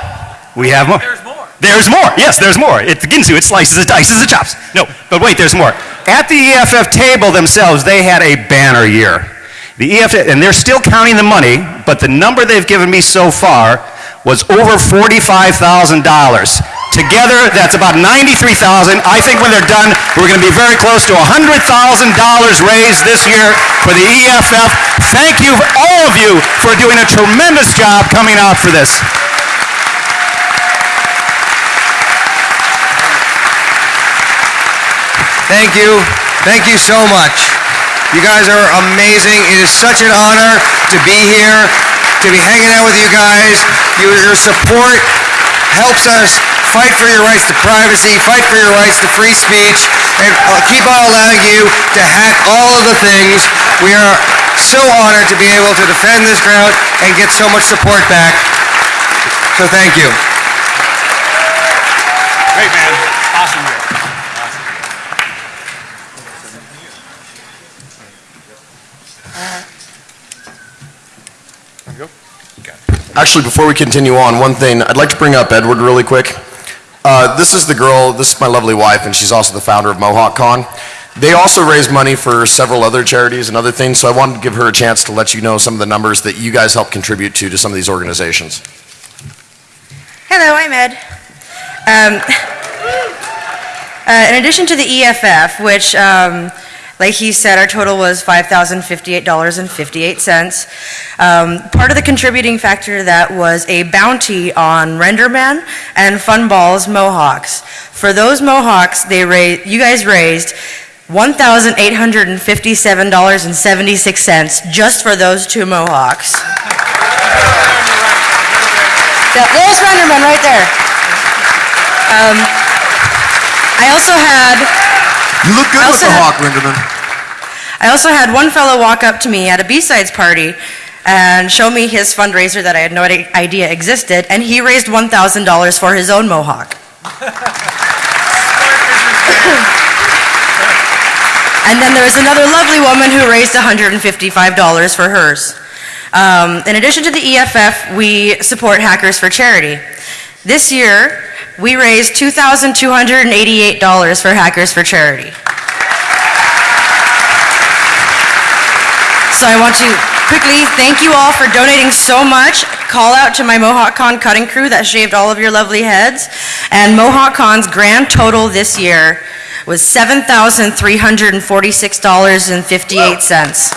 We have more. There's more. There's more. Yes, there's more. It Ginsu, it slices, it dices, it chops. No, but wait, there's more. At the EFF table themselves, they had a banner year. The EFF, and they're still counting the money, but the number they've given me so far was over $45,000. Together, that's about 93,000. I think when they're done, we're going to be very close to $100,000 raised this year for the EFF. Thank you, all of you, for doing a tremendous job coming out for this. Thank you. Thank you so much. You guys are amazing. It is such an honor to be here, to be hanging out with you guys. Your, your support helps us fight for your rights to privacy, fight for your rights to free speech, and uh, keep on allowing you to hack all of the things. We are so honored to be able to defend this ground and get so much support back. So thank you. Great, man. Awesome year. Actually, before we continue on, one thing, I'd like to bring up Edward really quick. Uh, this is the girl, this is my lovely wife, and she's also the founder of Mohawk Con. They also raise money for several other charities and other things, so I wanted to give her a chance to let you know some of the numbers that you guys help contribute to to some of these organizations. Hello, I'm Ed. Um, uh, in addition to the EFF, which, um, like he said, our total was $5,058.58. Um, part of the contributing factor to that was a bounty on Renderman and Funballs Mohawks. For those Mohawks, they ra- you guys raised $1,857.76 just for those two Mohawks. Yeah, There's Renderman right there. Um, I also had. You look good I with also the had- hawk, Renderman. I also had one fellow walk up to me at a B-sides party and show me his fundraiser that I had no idea existed, and he raised $1,000 for his own mohawk. And then there was another lovely woman who raised $155 for hers. Um, in addition to the EFF, we support Hackers for Charity. This year, we raised $2,288 for Hackers for Charity. So I want to quickly thank you all for donating so much. Call out to my Mohawk Con cutting crew that shaved all of your lovely heads. And Mohawk Con's grand total this year was $7,346.58.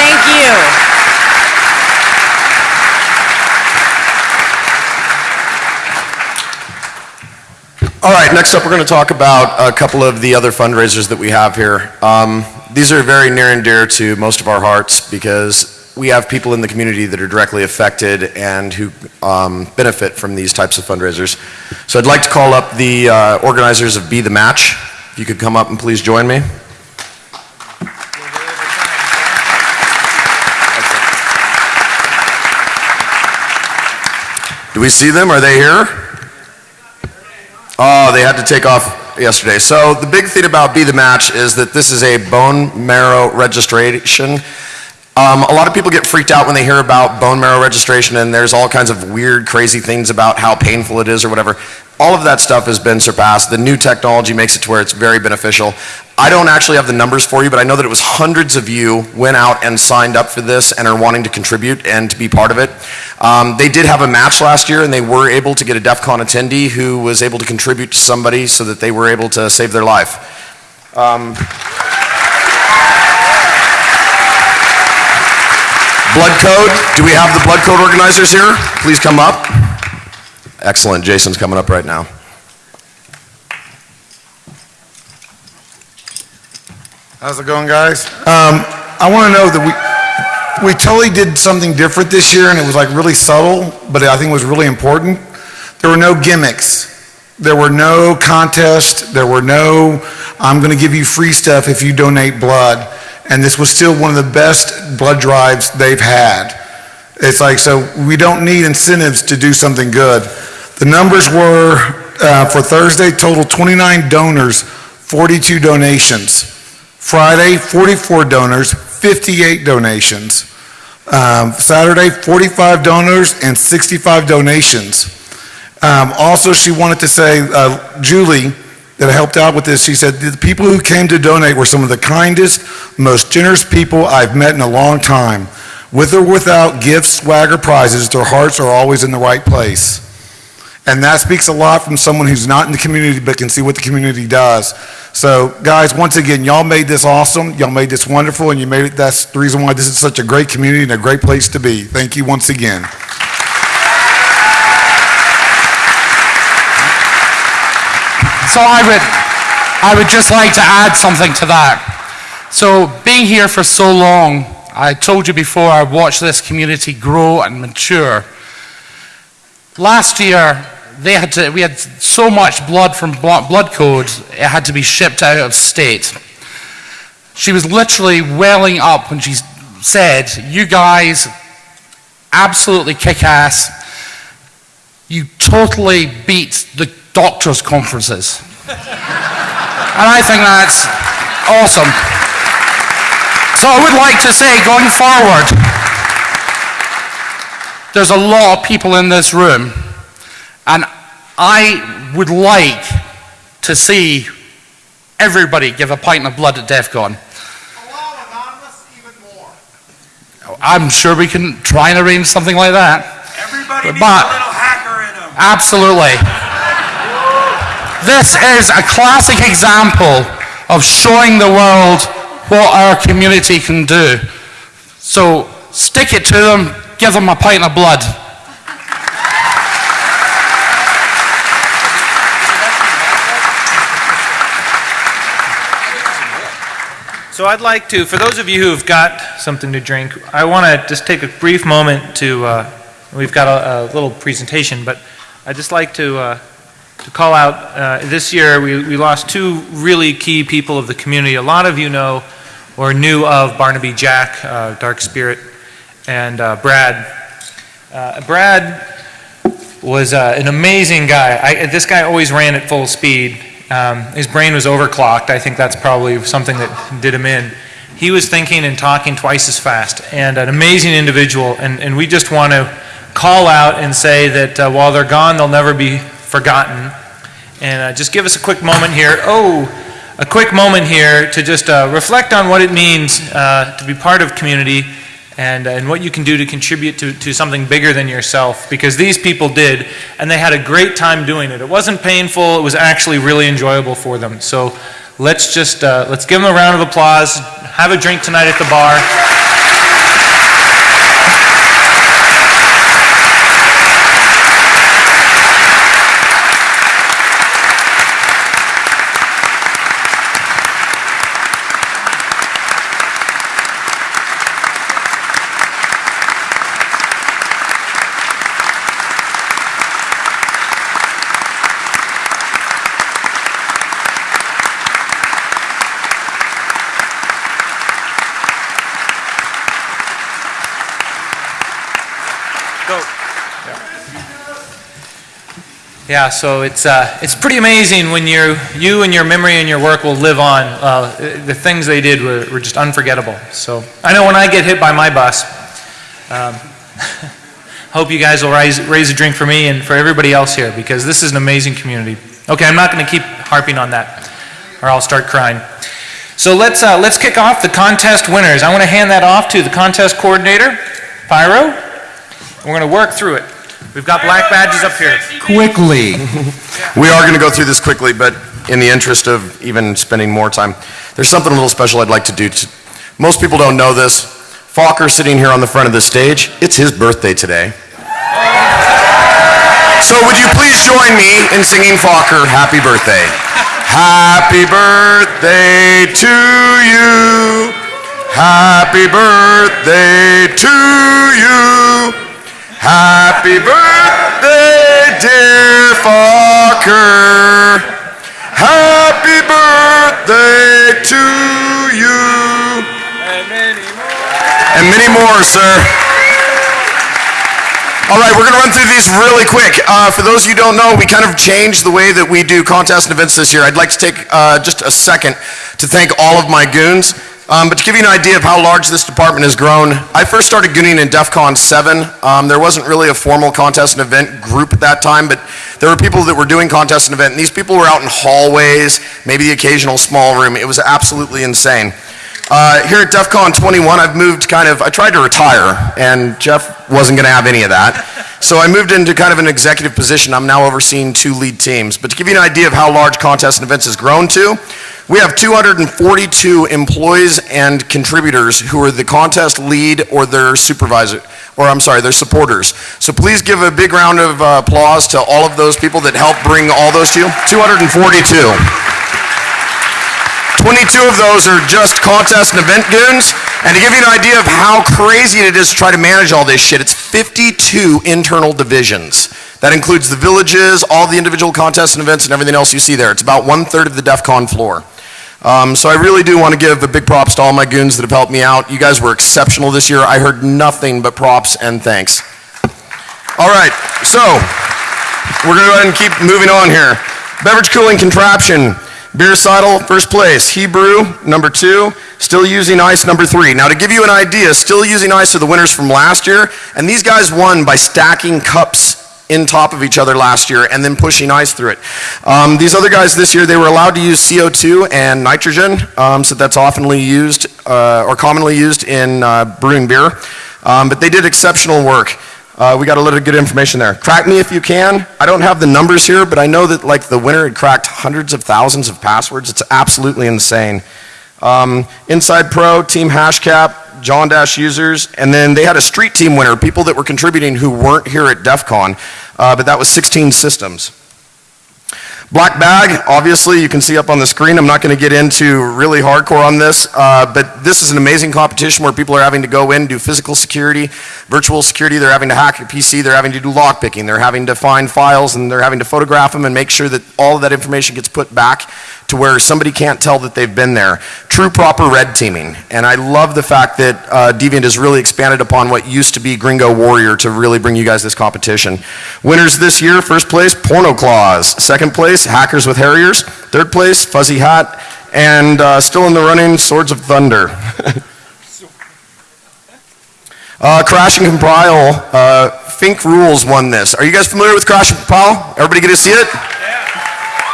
Thank you. All right, next up, we're going to talk about a couple of the other fundraisers that we have here. Um, these are very near and dear to most of our hearts because we have people in the community that are directly affected and who um, benefit from these types of fundraisers. So I'd like to call up the uh, organizers of Be the Match. If you could come up and please join me. Do we see them? Are they here? Oh, they had to take off yesterday. So the big thing about Be the Match is that this is a bone marrow registration. Um, a lot of people get freaked out when they hear about bone marrow registration, and there's all kinds of weird, crazy things about how painful it is or whatever. All of that stuff has been surpassed. The new technology makes it to where it's very beneficial. I don't actually have the numbers for you, but I know that it was hundreds of you went out and signed up for this and are wanting to contribute and to be part of it. Um, they did have a match last year, and they were able to get a DEF CON attendee who was able to contribute to somebody so that they were able to save their life. Um, Blood Code, do we have the Blood Code organizers here? Please come up. Excellent, Jason's coming up right now. How's it going, guys? Um, I want to know that we, we totally did something different this year, and it was like really subtle, but I think it was really important. There were no gimmicks. There were no contests. There were no, I'm going to give you free stuff if you donate blood. And this was still one of the best blood drives they've had. It's like, so we don't need incentives to do something good. The numbers were, uh, for Thursday, total 29 donors, 42 donations. Friday, 44 donors, 58 donations. Um, Saturday, 45 donors and 65 donations. Um, also, she wanted to say, uh, Julie, that helped out with this, she said, the people who came to donate were some of the kindest, most generous people I've met in a long time. With or without gifts, swag, or prizes, their hearts are always in the right place. And that speaks a lot from someone who's not in the community but can see what the community does. So, guys, once again, y'all made this awesome. Y'all made this wonderful, and you made it. That's the reason why this is such a great community and a great place to be. Thank you once again. So I would, I would just like to add something to that. So being here for so long, I told you before, I watched this community grow and mature. Last year, they had to, we had so much blood from Blood Code, it had to be shipped out of state. She was literally welling up when she said, you guys absolutely kick ass. You totally beat the doctors' conferences. and I think that's awesome. So I would like to say, going forward, there's a lot of people in this room, and I would like to see everybody give a pint of blood at DEF CON. I'm sure we can try and arrange something like that. but needs but, a little hacker in them. absolutely. This is a classic example of showing the world what our community can do. So stick it to them, give them a pint of blood. So I'd like to, for those of you who've got something to drink, I want to just take a brief moment to, uh, we've got a, a little presentation, but I'd just like to, uh, to call out, uh, this year we, we lost two really key people of the community. A lot of you know or knew of Barnaby Jack, uh, Dark Spirit, and uh, Brad. Uh, Brad was an amazing guy. I, this guy always ran at full speed. Um, his brain was overclocked. I think that's probably something that did him in. He was thinking and talking twice as fast, and an amazing individual. And, and we just want to call out and say that uh, while they're gone, they'll never be forgotten. And uh, just give us a quick moment here. Oh, a quick moment here to just uh, reflect on what it means uh, to be part of community and, and what you can do to contribute to, to something bigger than yourself because these people did and they had a great time doing it. It wasn't painful, it was actually really enjoyable for them. So let's just, uh, let's give them a round of applause, have a drink tonight at the bar. Yeah, so it's, uh, it's pretty amazing when you you and your memory and your work will live on. Uh, the things they did were, were just unforgettable. So I know when I get hit by my bus, um, hope you guys will raise, raise a drink for me and for everybody else here because this is an amazing community. Okay, I'm not going to keep harping on that or I'll start crying. So let's, uh, let's kick off the contest winners. I want to hand that off to the contest coordinator, Pyro. We're going to work through it. We've got black badges up here. quickly. we are going to go through this quickly, but in the interest of even spending more time, there's something a little special I'd like to do. To, most people don't know this. Fokker sitting here on the front of the stage, it's his birthday today. So would you please join me in singing Fokker happy birthday? Happy birthday to you. Happy birthday to you. Happy birthday, dear Fokker. Happy birthday to you. And many more. And many more, sir. All right, we're going to run through these really quick. Uh, for those of you who don't know, we kind of changed the way that we do contests and events this year. I'd like to take uh, just a second to thank all of my goons. Um, but to give you an idea of how large this department has grown, I first started gooning in DEF CON 7. Um, there wasn't really a formal contest and event group at that time, but there were people that were doing contest and event, and these people were out in hallways, maybe the occasional small room. It was absolutely insane. Uh, here at DEF CON 21, I've moved kind of, I tried to retire, and Jeff wasn't going to have any of that. So I moved into kind of an executive position. I'm now overseeing two lead teams. But to give you an idea of how large contests and events has grown to, we have 242 employees and contributors who are the contest lead or their supervisor, or I'm sorry, their supporters. So please give a big round of uh, applause to all of those people that help bring all those to you. 242. 22 of those are just contest and event goons. And to give you an idea of how crazy it is to try to manage all this shit, it's 52 internal divisions. That includes the villages, all the individual contests and events, and everything else you see there. It's about one third of the DEF CON floor. Um, so I really do want to give a big props to all my goons that have helped me out. You guys were exceptional this year. I heard nothing but props and thanks. All right, so we're going to go ahead and keep moving on here. Beverage cooling contraption. Beer Seidel, first place. Hebrew, number two. Still using ice, number three. Now, to give you an idea, still using ice are the winners from last year, and these guys won by stacking cups in top of each other last year and then pushing ice through it. Um, these other guys this year, they were allowed to use CO2 and nitrogen, um, so that's oftenly used uh, or commonly used in uh, brewing beer. Um, but they did exceptional work. Uh, we got a little good information there. Crack me if you can. I don't have the numbers here, but I know that like the winner had cracked hundreds of thousands of passwords. It's absolutely insane. Um, Inside Pro, Team Hashcat, John Dash users, and then they had a street team winner, people that were contributing who weren't here at DEF CON, uh, but that was 16 systems. Black bag, obviously, you can see up on the screen. I'm not going to get into really hardcore on this, uh, but this is an amazing competition where people are having to go in, do physical security, virtual security. They're having to hack your PC. They're having to do lockpicking. They're having to find files, and they're having to photograph them and make sure that all of that information gets put back to where somebody can't tell that they've been there. True proper red teaming. And I love the fact that uh, Deviant has really expanded upon what used to be Gringo Warrior to really bring you guys this competition. Winners this year, first place, Porno Claws. Second place, Hackers with Harriers. Third place, Fuzzy Hat. And uh, still in the running, Swords of Thunder. uh, Crash and Compile, uh, Fink Rules won this. Are you guys familiar with Crash and Compile? Everybody get to see it?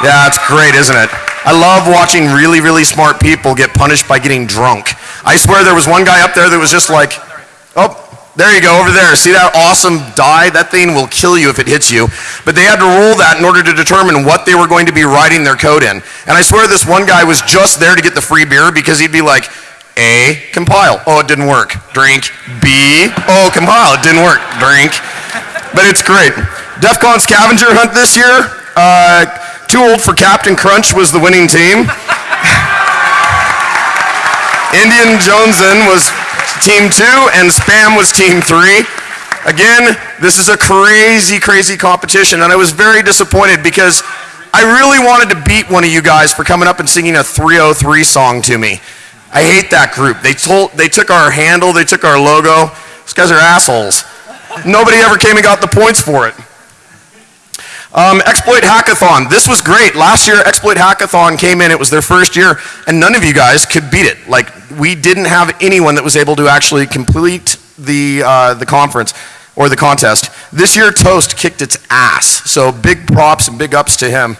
Yeah, it's great, isn't it? I love watching really, really smart people get punished by getting drunk. I swear there was one guy up there that was just like, oh, there you go, over there. See that awesome die? That thing will kill you if it hits you. But they had to roll that in order to determine what they were going to be writing their code in. And I swear this one guy was just there to get the free beer because he'd be like, A, compile. Oh, it didn't work. Drink. B, oh, compile. It didn't work. Drink. But it's great. DEF CON scavenger hunt this year. Uh, too old for Captain Crunch was the winning team. Indian Joneson was team two, and Spam was team three. Again, this is a crazy, crazy competition, and I was very disappointed because I really wanted to beat one of you guys for coming up and singing a 303 song to me. I hate that group. They told, they took our handle, they took our logo. These guys are assholes. Nobody ever came and got the points for it. Um, Exploit Hackathon. This was great. Last year, Exploit Hackathon came in. It was their first year, and none of you guys could beat it. Like, we didn't have anyone that was able to actually complete the, uh, the conference or the contest. This year, Toast kicked its ass. So big props and big ups to him.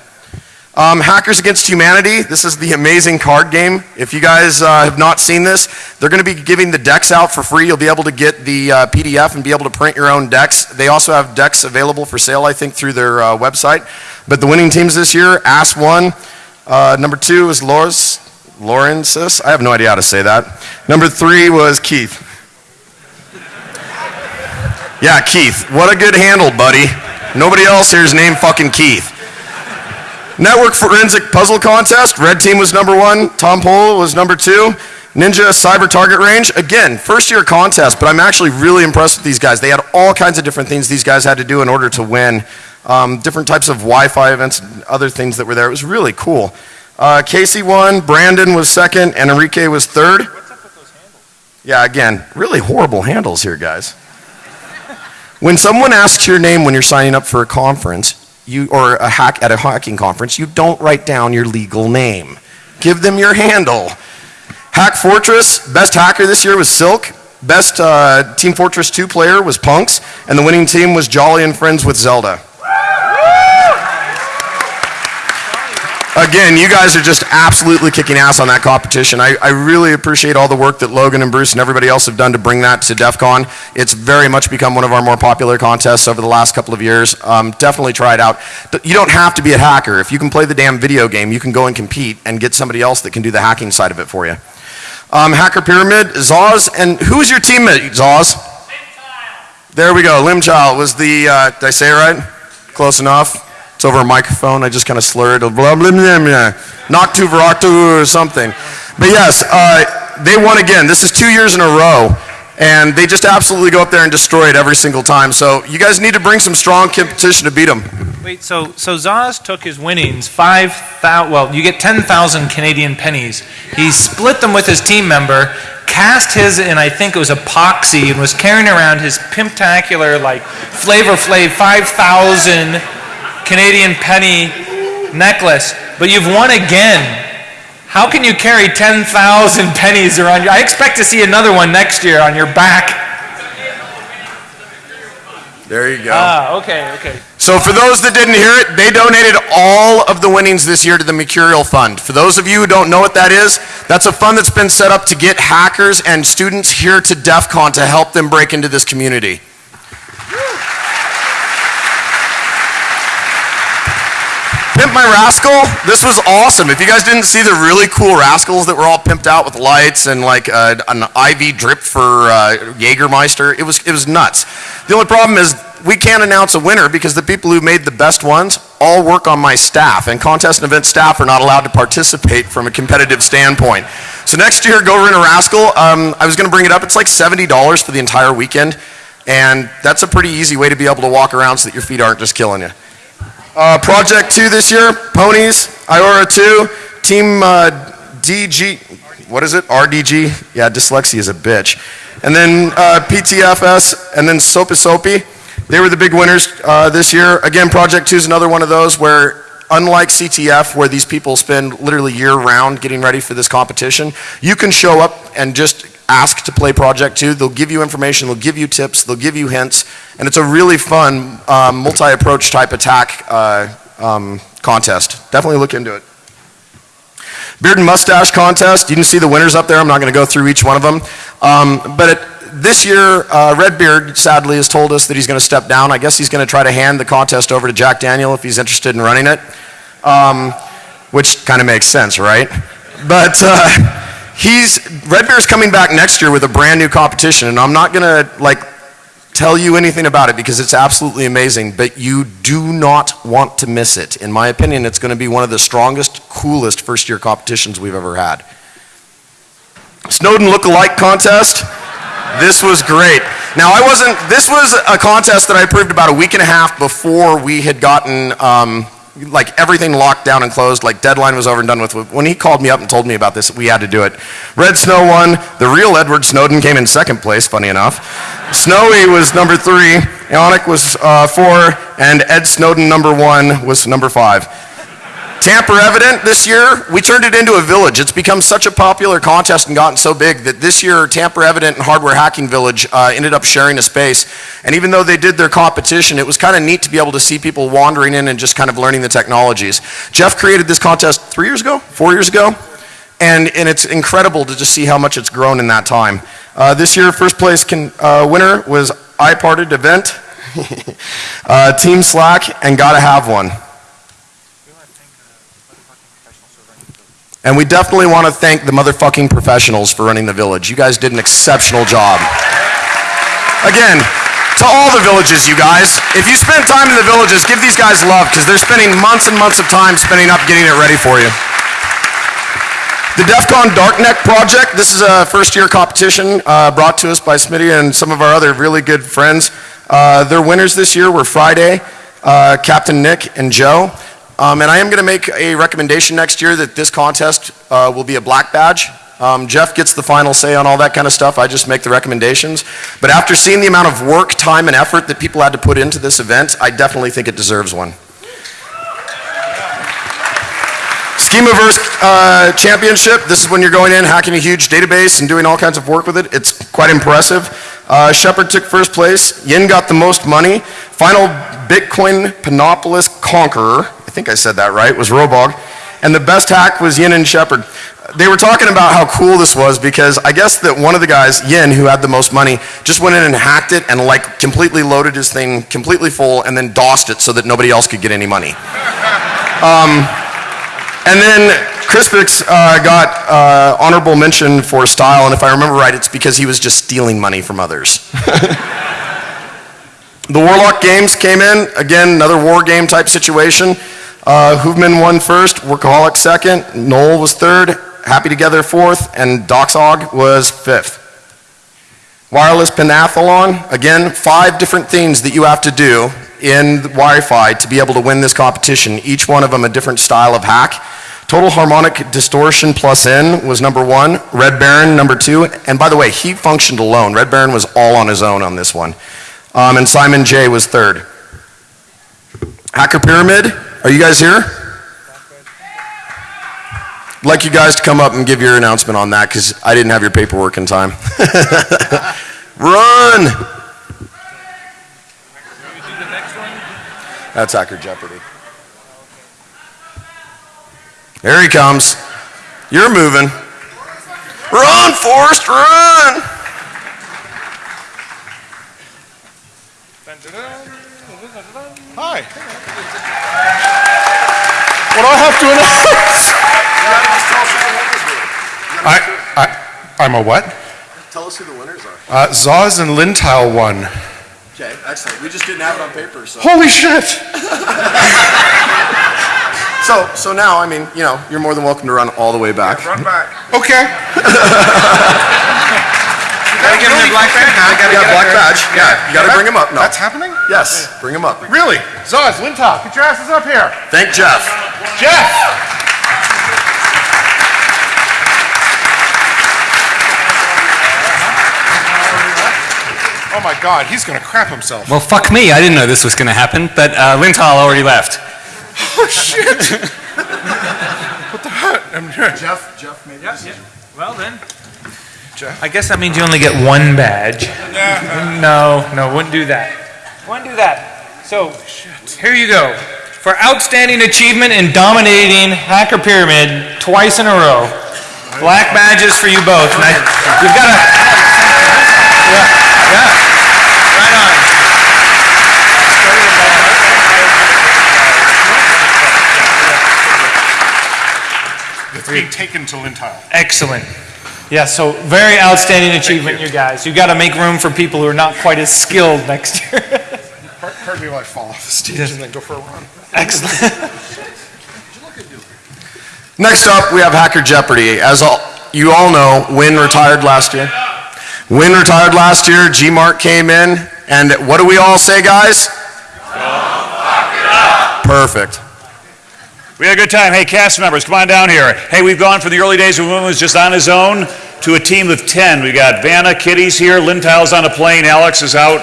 Um, Hackers Against Humanity. This is the amazing card game. If you guys uh, have not seen this, they're going to be giving the decks out for free. You'll be able to get the uh, PDF and be able to print your own decks. They also have decks available for sale, I think, through their uh, website. But the winning teams this year, Ass One. Uh, number two is Loris, Lawrence's. I have no idea how to say that. Number three was Keith. Yeah, Keith. What a good handle, buddy. Nobody else here is named fucking Keith. Network Forensic Puzzle Contest, Red Team was number one, Tom Polo was number two. Ninja Cyber Target Range, again, first year contest, but I'm actually really impressed with these guys. They had all kinds of different things these guys had to do in order to win. Um, different types of Wi-Fi events and other things that were there. It was really cool. Uh, Casey won, Brandon was second, and Enrique was third. What's up with those handles? Yeah, again, really horrible handles here, guys. when someone asks your name when you're signing up for a conference, you, or a hack at a hacking conference, you don't write down your legal name. Give them your handle. Hack Fortress, best hacker this year was Silk. Best uh, Team Fortress 2 player was Punks. And the winning team was Jolly and Friends with Zelda. Again, you guys are just absolutely kicking ass on that competition. I, I really appreciate all the work that Logan and Bruce and everybody else have done to bring that to DEF CON. It's very much become one of our more popular contests over the last couple of years. Um, definitely try it out. You don't have to be a hacker. If you can play the damn video game, you can go and compete and get somebody else that can do the hacking side of it for you. Um, Hacker Pyramid, Zaz, and who was your teammate, Zaz? There we go. Limchild was the, uh, did I say it right? Close enough. It's over a microphone. I just kind of slurred. Blah, blah, blah, blah. Noctu Varactu or something. But yes, uh, they won again. This is two years in a row. And they just absolutely go up there and destroy it every single time. So you guys need to bring some strong competition to beat them. Wait, so so Zaz took his winnings, five thousand. Well, you get ten thousand Canadian pennies. He split them with his team member, cast his in I think it was epoxy, and was carrying around his pimptacular like Flavor Flav five thousand Canadian penny necklace. But you've won again. How can you carry 10,000 pennies around you? I expect to see another one next year on your back. There you go. Ah, okay, okay. So for those that didn't hear it, they donated all of the winnings this year to the Mercurial Fund. For those of you who don't know what that is, that's a fund that's been set up to get hackers and students here to DEF CON to help them break into this community. My Rascal. This was awesome. If you guys didn't see the really cool Rascals that were all pimped out with lights and like uh, an IV drip for uh, Jägermeister, it was it was nuts. The only problem is we can't announce a winner because the people who made the best ones all work on my staff, and contest and event staff are not allowed to participate from a competitive standpoint. So next year, go rent a Rascal. Um, I was going to bring it up. It's like seventy dollars for the entire weekend, and that's a pretty easy way to be able to walk around so that your feet aren't just killing you. Uh, project two this year, ponies, Iora two, team uh, DG, what is it? RDG? Yeah, dyslexia is a bitch. And then uh, PTFS, and then Soapy Soapy. They were the big winners uh, this year. Again, project two is another one of those where, unlike CTF, where these people spend literally year round getting ready for this competition, you can show up and just ask to play Project 2. They'll give you information, they'll give you tips, they'll give you hints, and it's a really fun um, multi-approach type attack uh, um, contest. Definitely look into it. Beard and mustache contest. You can see the winners up there. I'm not going to go through each one of them. Um, but it, this year, uh, Redbeard sadly has told us that he's going to step down. I guess he's going to try to hand the contest over to Jack Daniel if he's interested in running it, um, which kind of makes sense, right? But uh, he's Redbeard's coming back next year with a brand new competition, and I'm not gonna like tell you anything about it because it's absolutely amazing, but you do not want to miss it. In my opinion, it's going to be one of the strongest, coolest first year competitions we've ever had. Snowden look-alike contest. This was great. Now, I wasn't, this was a contest that I approved about a week and a half before we had gotten um, like everything locked down and closed, like deadline was over and done with. When he called me up and told me about this, we had to do it. Red Snow won. The real Edward Snowden came in second place, funny enough. Snowy was number three. Ionic was uh, four. And Ed Snowden, number one, was number five. Tamper Evident this year, we turned it into a village. It's become such a popular contest and gotten so big that this year Tamper Evident and Hardware Hacking Village uh, ended up sharing a space. And even though they did their competition, it was kind of neat to be able to see people wandering in and just kind of learning the technologies. Jeff created this contest three years ago, four years ago, and, and it's incredible to just see how much it's grown in that time. Uh, this year, first place can, uh, winner was iParted Event, uh, Team Slack, and Gotta Have One. And we definitely want to thank the motherfucking professionals for running the village. You guys did an exceptional job. Again, to all the villages, you guys, if you spend time in the villages, give these guys love because they're spending months and months of time spending up getting it ready for you. The DEF CON Darknet project, this is a first year competition uh, brought to us by Smitty and some of our other really good friends. Uh, their winners this year were Friday, uh, Captain Nick, and Joe. Um, and I am going to make a recommendation next year that this contest uh, will be a black badge. Um, Jeff gets the final say on all that kind of stuff. I just make the recommendations. But after seeing the amount of work, time, and effort that people had to put into this event, I definitely think it deserves one. Schemaverse uh, Championship. This is when you're going in, hacking a huge database and doing all kinds of work with it. It's quite impressive. Uh, Shepard took first place. Yin got the most money. Final Bitcoin Panopolis Conqueror, I think I said that right, was Robog. And the best hack was Yin and Shepard. They were talking about how cool this was because I guess that one of the guys, Yin, who had the most money, just went in and hacked it and like completely loaded his thing completely full and then DOSed it so that nobody else could get any money. Um, and then Crispix uh, got uh, honorable mention for style, and if I remember right, it's because he was just stealing money from others. the Warlock Games came in, again, another war game type situation. Uh, won first, Workaholic second, Noel was third, Happy Together fourth, and Doxog was fifth. Wireless Pentathlon, again, five different things that you have to do in Wi-Fi to be able to win this competition. Each one of them a different style of hack. Total harmonic distortion plus N was number one. Red Baron number two. And by the way, he functioned alone. Red Baron was all on his own on this one. Um, and Simon J was third. Hacker Pyramid, are you guys here? I'd like you guys to come up and give your announcement on that because I didn't have your paperwork in time. Run! That's Hacker Jeopardy. There he comes. You're moving. Run, Forrest, run! Hi. What do I have to announce? I, I, I'm a what? Tell us who the winners are. Uh, Zaz and Lintile won. Okay, excellent. We just didn't have it on paper, so. Holy shit! So, so now, I mean, you know, you're more than welcome to run all the way back. Run back. Okay. you Gotta give him the black badge. You got a black badge. Yeah, you gotta bring him up. No. That's happening? Yes, bring him up. Really? Zaz, Lintile, get your asses up here. Thank Jeff. Jeff! Oh my God, he's gonna crap himself. Well, fuck me. I didn't know this was going to happen, but uh, Lintile already left. Oh shit! what the heck? I'm here. Jeff, Jeff made Yeah, yeah. Well then. Jeff. I guess that means you only get one badge. No, no, wouldn't do that. Wouldn't do that. So, here you go. For outstanding achievement in dominating Hacker Pyramid twice in a row. Black badges for you both. I, you've got to. Yeah, yeah. Right on. It's being taken to Lintile. Excellent. Yeah, so very outstanding achievement, you guys. You've got to make room for people who are not quite as skilled next year. Part- Pardon me while I fall off the stage Yes. and then go for a run. Excellent. Next up, we have Hacker Jeopardy. As all, you all know, Winn retired last year. Winn retired last year, G-Mark came in, and what do we all say, guys? Perfect. We had a good time. Hey, cast members, come on down here. Hey, we've gone from the early days when Winn was just on his own to a team of 10. We've got Vanna, Kitty's here, Lintile's on a plane, Alex is out,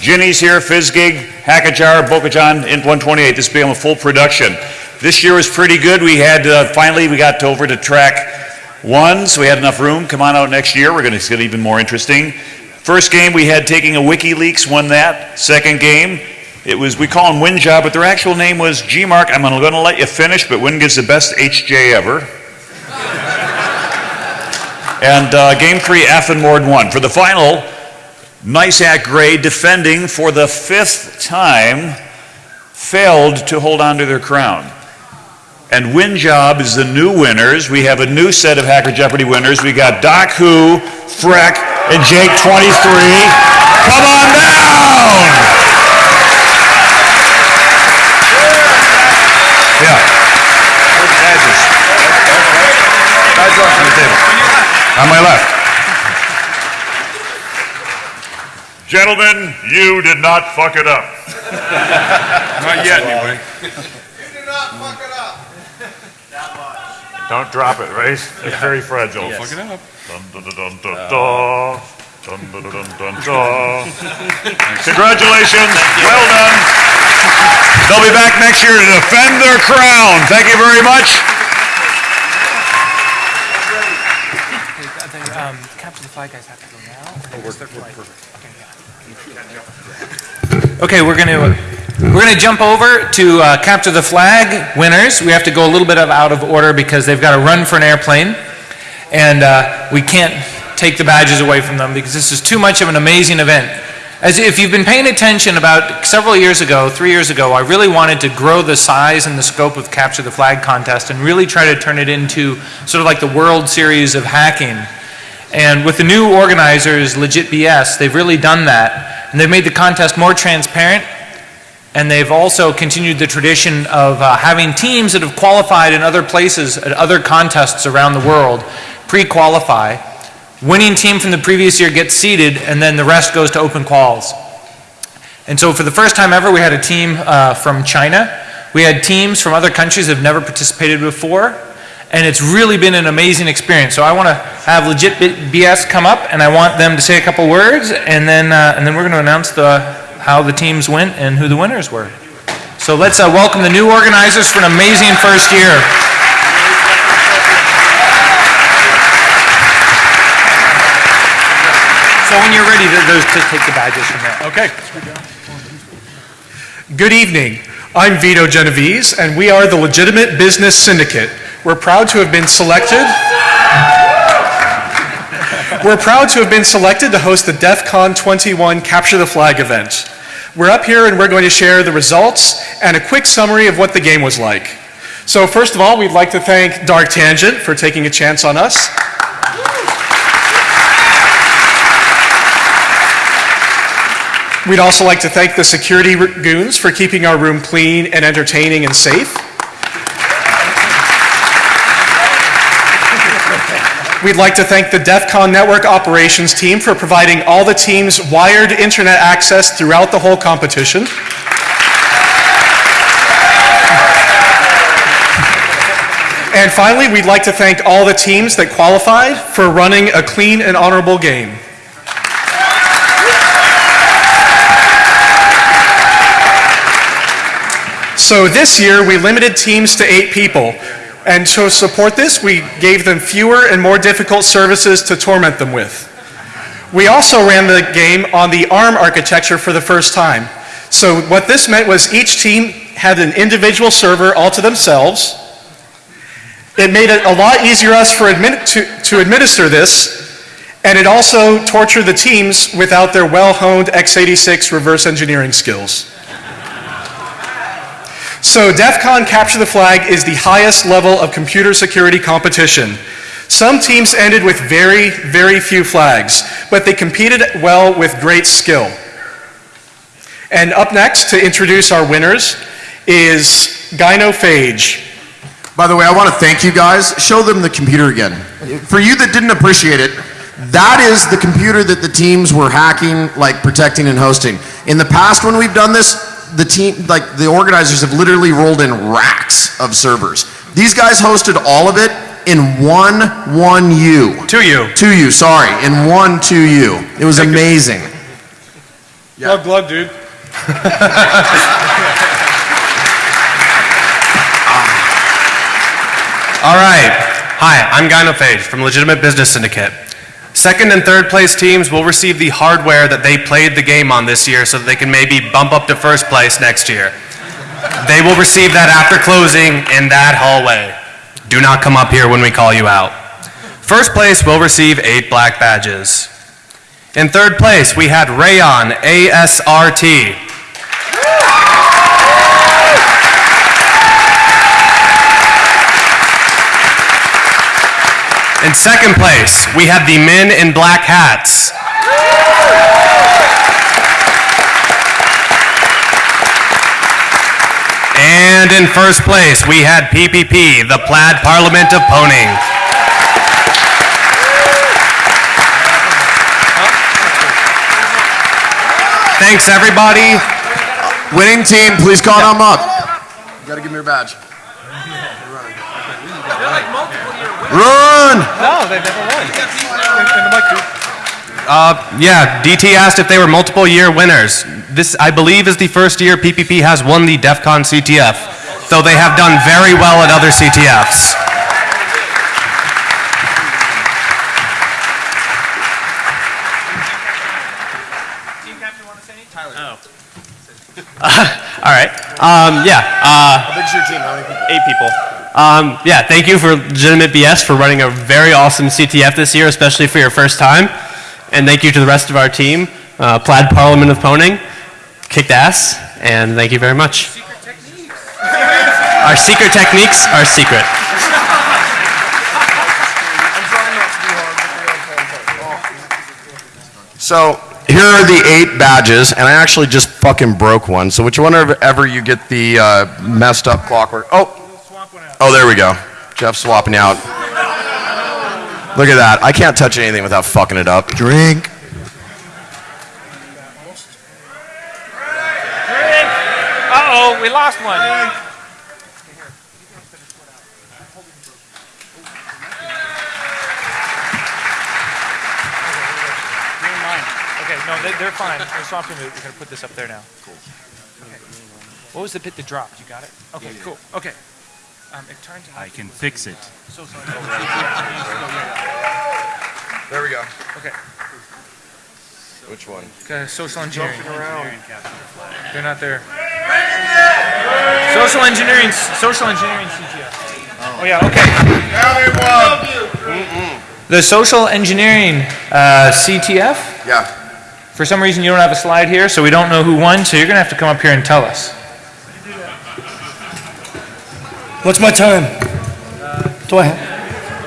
Ginny's here, Fizzgig, Hackajar, Bokajan, Int 128. This became a full production. This year was pretty good. We had, uh, finally, we got over to track one, so we had enough room. Come on out next year. We're going to get even more interesting. First game we had taking a WikiLeaks, won that. Second game, it was, we call him WinJob, but their actual name was Gmark. I'm going to let you finish, but Winn gives the best HJ ever. And uh, game three, Affenmord won. For the final, Nice Act Gray defending for the fifth time failed to hold on to their crown. And WinJob is the new winners. We have a new set of Hacker Jeopardy winners. We got Doc Who, Freck, and Jake 23. Come on down! Yeah. Badges. Badge on the table. On my left. Gentlemen, you did not fuck it up. Not yet, anyway. You did not fuck it up. Not much. Don't drop it, right? It's very fragile. Yes. Fuck it up. Dun, dun, dun, dun, dun, dun. Dun, dun, dun, dun, dun. Congratulations, well done. They'll be back next year to defend their crown. Thank you very much. Um, capture the flag guys have to go now. Okay, we're going to we're going to jump over to uh, capture the flag winners. We have to go a little bit of out of order because they've got to run for an airplane, and uh, we can't take the badges away from them because this is too much of an amazing event. As if you've been paying attention about several years ago, three years ago, I really wanted to grow the size and the scope of Capture the Flag contest and really try to turn it into sort of like the World Series of hacking. And with the new organizers, Legit BS, they've really done that. And they've made the contest more transparent. And they've also continued the tradition of uh, having teams that have qualified in other places, at other contests around the world, pre-qualify. Winning team from the previous year gets seeded, and then the rest goes to open quals. And so for the first time ever, we had a team uh, from China. We had teams from other countries that have never participated before. And it's really been an amazing experience. So I want to have Legit BS come up, and I want them to say a couple words, and then, uh, and then we're going to announce the, how the teams went and who the winners were. So let's uh, welcome the new organizers for an amazing first year. So when you're ready, th- those to take the badges from there. Okay. Good evening. I'm Vito Genovese, and we are the Legitimate Business Syndicate. We're proud to have been selected. We're proud to have been selected to host the DEF CON 21 Capture the Flag event. We're up here and we're going to share the results and a quick summary of what the game was like. So first of all, we'd like to thank Dark Tangent for taking a chance on us. We'd also like to thank the security goons for keeping our room clean and entertaining and safe. We'd like to thank the DEF CON Network Operations team for providing all the teams wired internet access throughout the whole competition. And finally, we'd like to thank all the teams that qualified for running a clean and honorable game. So this year, we limited teams to eight people. And to support this, we gave them fewer and more difficult services to torment them with. We also ran the game on the ARM architecture for the first time. So what this meant was each team had an individual server all to themselves. It made it a lot easier us for admin to, to administer this, and it also tortured the teams without their well-honed x86 reverse engineering skills. So DEF CON Capture the Flag is the highest level of computer security competition. Some teams ended with very, very few flags, but they competed well with great skill. And up next to introduce our winners is Gynophage. By the way, I want to thank you guys. Show them the computer again. For you that didn't appreciate it, that is the computer that the teams were hacking, like protecting and hosting. In the past, when we've done this, the team, like the organizers have literally rolled in racks of servers. These guys hosted all of it in one 1U. 2U. 2U, sorry. In one 2U. It was amazing. Glug, glug, dude. Ah. All right. Hi, I'm Guy Gynophage from Legitimate Business Syndicate. Second and third place teams will receive the hardware that they played the game on this year so that they can maybe bump up to first place next year. They will receive that after closing in that hallway. Do not come up here when we call you out. First place will receive eight black badges. In third place, we had Raon ASRT. In second place, we have the men in black hats. And in first place, we had PPP, the Plaid Parliament of Pwning. Thanks, everybody. Winning team, please call them up. You gotta give me your badge. Run! No, they've never won. Uh, yeah, DT asked if they were multiple year winners. This, I believe, is the first year PPP has won the DEF CON CTF, though they have done very well at other CTFs. All right. Um, yeah. Uh, How big's your team? How many people? Eight people. Um, yeah, thank you for Legitimate BS for running a very awesome CTF this year, especially for your first time. And thank you to the rest of our team, uh, Plaid Parliament of Pwning, kicked ass, and thank you very much. Our secret techniques are secret. So here are the eight badges, and I actually just fucking broke one. So whichever ever you get the uh, messed up clockwork. Oh, oh, there we go. Jeff swapping out. Look at that. I can't touch anything without fucking it up. Drink. Uh-oh, we lost one. Okay, Okay. no, they, they're fine. We're swapping. We're gonna put this up there now. Cool. Okay. What was the bit that dropped? You got it? Okay, cool. Okay. Um, it turns out. I can fix it. So sorry. There we go. Okay. Which one? Okay, social engineering. Jumping around. They're not there. Social engineering, social engineering CTF. Oh yeah, okay. The social engineering uh, CTF. Yeah. For some reason, you don't have a slide here, so we don't know who won. So you're gonna have to come up here and tell us. What's my time? Do I?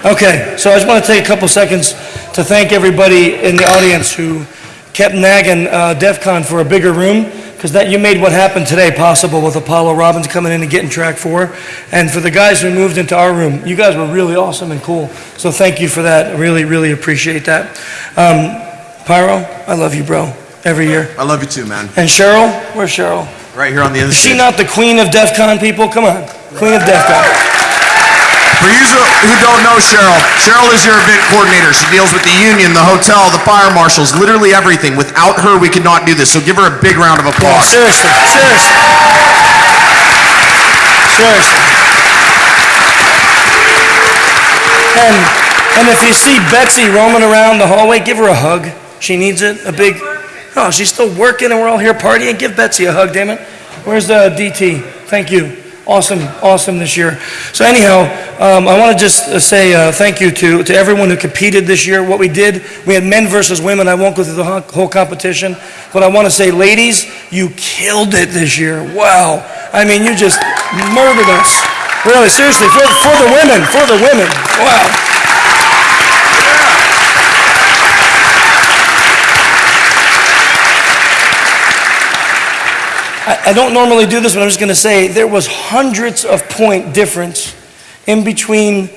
Okay, so I just want to take a couple seconds to thank everybody in the audience who kept nagging uh, DEF CON for a bigger room, because that, you made what happened today possible with Apollo Robbins coming in and getting track four. And for the guys who moved into our room, you guys were really awesome and cool. So thank you for that. I Really, really appreciate that. Um, Pyro, I love you, bro, every year. I love you too, man. And Cheryl, where's Cheryl? Right here on the other Is she not the queen of DEF CON people? Come on, queen of DEF CON. For you who don't know Cheryl, Cheryl is your event coordinator. She deals with the union, the hotel, the fire marshals, literally everything. Without her, we could not do this. So give her a big round of Yeah, applause. seriously, seriously. Seriously. And, and if you see Betsy roaming around the hallway, give her a hug. She needs it, a big, oh, she's still working and we're all here partying. Give Betsy a hug, damn it. Where's uh, the DT? Thank you. Awesome, awesome this year. So anyhow, um, I want to just uh, say uh, thank you to, to everyone who competed this year. What we did, we had men versus women. I won't go through the whole, whole competition, but I want to say, ladies, you killed it this year. Wow. I mean, you just murdered us. Really, seriously, for, for the women, for the women. Wow. I, don't normally do this, but I'm just going to say there was hundreds of point difference in between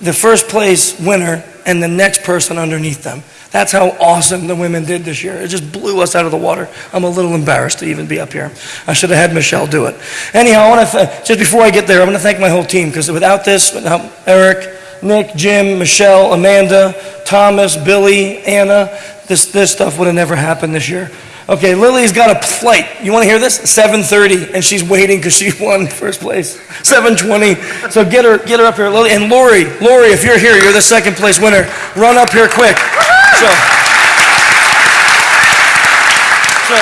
the first place winner and the next person underneath them. That's how awesome the women did this year. It just blew us out of the water. I'm a little embarrassed to even be up here. I should have had Michelle do it. Anyhow, I want to th- just before I get there, I'm going to thank my whole team because without this, without Eric, Nick, Jim, Michelle, Amanda, Thomas, Billy, Anna, this this stuff would have never happened this year. Okay, Lily's got a flight. You want to hear this? 7:30, and she's waiting because she won first place. 7:20. So get her, get her up here, Lily. And Lori, Lori, if you're here, you're the second place winner. Run up here quick. So, so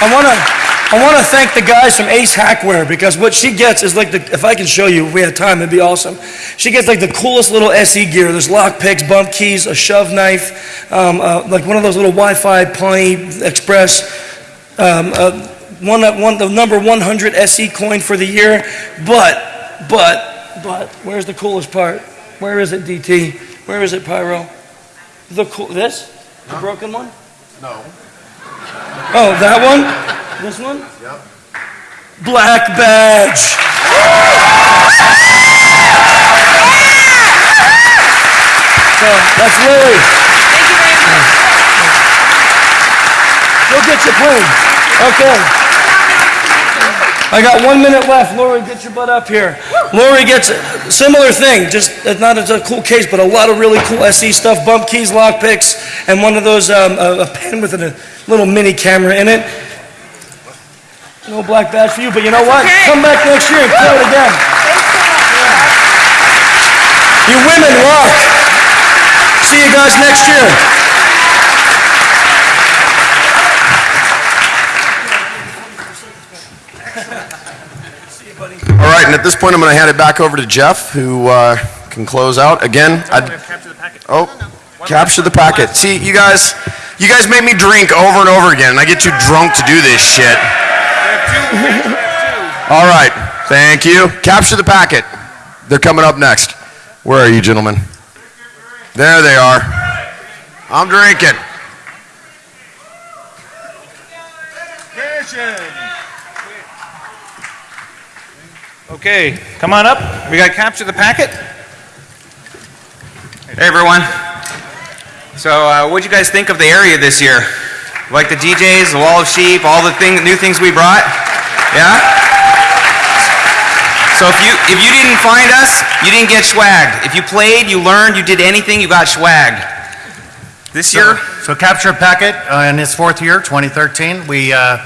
I want to. I want to thank the guys from Ace Hackware because what she gets is like the, if I can show you, if we had time, it'd be awesome. She gets like the coolest little SE gear. There's lock picks, bump keys, a shove knife, um, uh, like one of those little Wi-Fi Pwnie Express, um, uh, one, one, the number 100 SE coin for the year. But, but, but, where's the coolest part? Where is it, DT? Where is it, Pyro? The cool, this? The broken one? No. Oh, that one? This one? Yep. Black badge. So that's Lily. Thank you very much. Go get your plane. Okay. I got one minute left. Lori, get your butt up here. Lori gets a similar thing, just it's not as a cool case, but a lot of really cool SE stuff, bump keys, lock picks, and one of those, um, a, a pen with a little mini camera in it. No black badge for you, but you know what? Come back next year and kill it again. You women rock. See you guys next year. And at this point, I'm going to hand it back over to Jeff, who uh, can close out. Again, I'd, oh, capture the packet. See, you guys, you guys make me drink over and over again, and I get too drunk to do this shit. All right, thank you. Capture the packet. They're coming up next. Where are you, gentlemen? There they are. I'm drinking. Okay, come on up. We got to capture the packet. Hey everyone. So, uh, what'd you guys think of the area this year? Like the DJs, the wall of sheep, all the thing, new things we brought? Yeah. So if you if you didn't find us, you didn't get swagged. If you played, you learned, you did anything, you got swagged. This year, So Capture a Packet, uh, in its fourth year, 2013, we uh,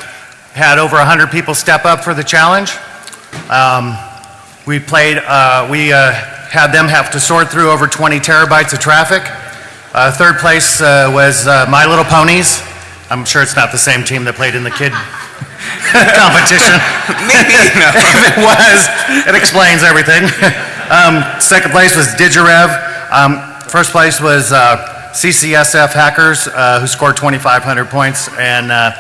had over 100 people step up for the challenge. Um, We played, uh, we uh, had them have to sort through over 20 terabytes of traffic. Uh, Third place uh, was uh, My Little Ponies. I'm sure it's not the same team that played in the kid competition. Maybe, no. If it was, it explains everything. Um, Second place was Digirev. Um, First place was uh, CCSF Hackers, uh, who scored 2,500 points. And uh,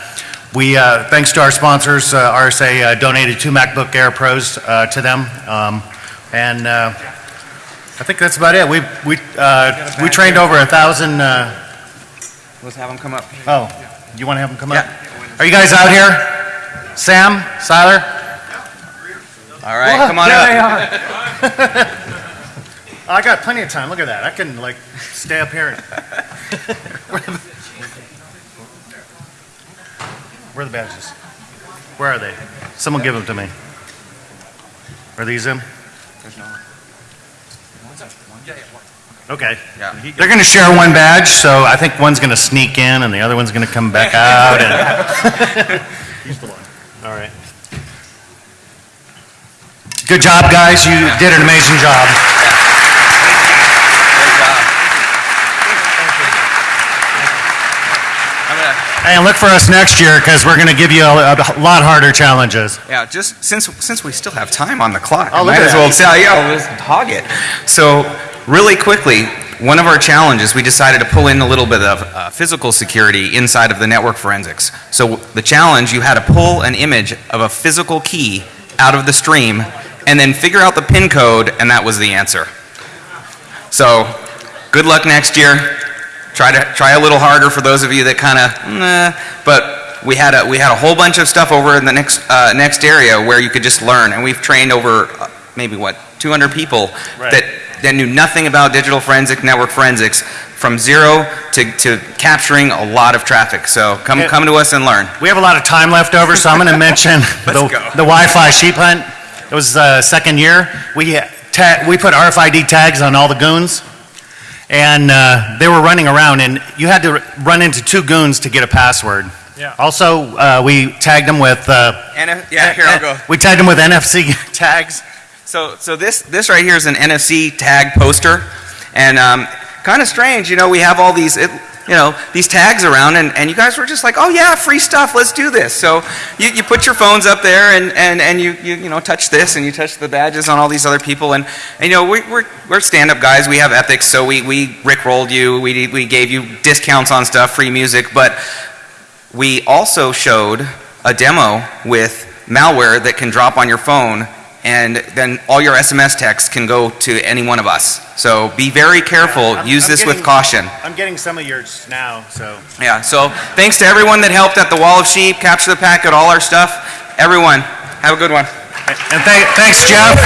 We, uh, thanks to our sponsors, uh, RSA uh, donated two MacBook Air Pros uh, to them. Um, And uh, I think that's about it. We, we, uh, we trained over a thousand, uh, Let's have them come up. oh, you want to have them come up? Are you guys out here? Sam, Siler? All right, Well, come on up. they are. I got plenty of time. Look at that. I can like stay up here. and- Where are the badges? Where are they? Someone give them to me. Are these them? There's no. Okay. Yeah. They're going to share one badge, so I think one's going to sneak in and the other one's going to come back out. and- He's the one. All right. Good job, guys. You did an amazing job. Hey, and look for us next year because we're going to give you a, a lot harder challenges. Yeah, just since since we still have time on the clock, Oh, I might as well that. say, yeah, let's hog it. So, really quickly, one of our challenges, we decided to pull in a little bit of uh, physical security inside of the network forensics. So, the challenge, you had to pull an image of a physical key out of the stream and then figure out the pin code, and that was the answer. So, good luck next year. Try to try a little harder for those of you that kind of, nah, but we had a we had a whole bunch of stuff over in the next uh, next area where you could just learn, and we've trained over uh, maybe what 200 people Right. that that knew nothing about digital forensic network forensics from zero to, to capturing a lot of traffic. So come come to us and learn. We have a lot of time left over, so I'm going to mention the, the Wi-Fi sheep hunt. It was uh, second year. We ta- we put RFID tags on all the goons, and uh, they were running around, and you had to run into two goons to get a password. Yeah. Also, uh, we tagged them with. Uh, And yeah, here I'll go. We tagged them with NFC tags. So, so this, this right here is an NFC tag poster, and um, kind of strange, you know, we have all these, it, you know, these tags around, and, and you guys were just like, oh yeah, free stuff, let's do this. So you, you put your phones up there, and, and, and you, you, you know, touch this, and you touch the badges on all these other people, and, and you know, we, we're, we're stand-up guys, we have ethics, so we, we rickrolled you, we, we gave you discounts on stuff, free music, but we also showed a demo with malware that can drop on your phone and then all your SMS texts can go to any one of us. So be very careful. I'm- Use I'm this with caution. I'm getting some of yours now, so. Yeah, so thanks to everyone that helped at the Wall of Sheep, capture the packet, all our stuff. Everyone, have a good one. And thank, thanks, Jeff.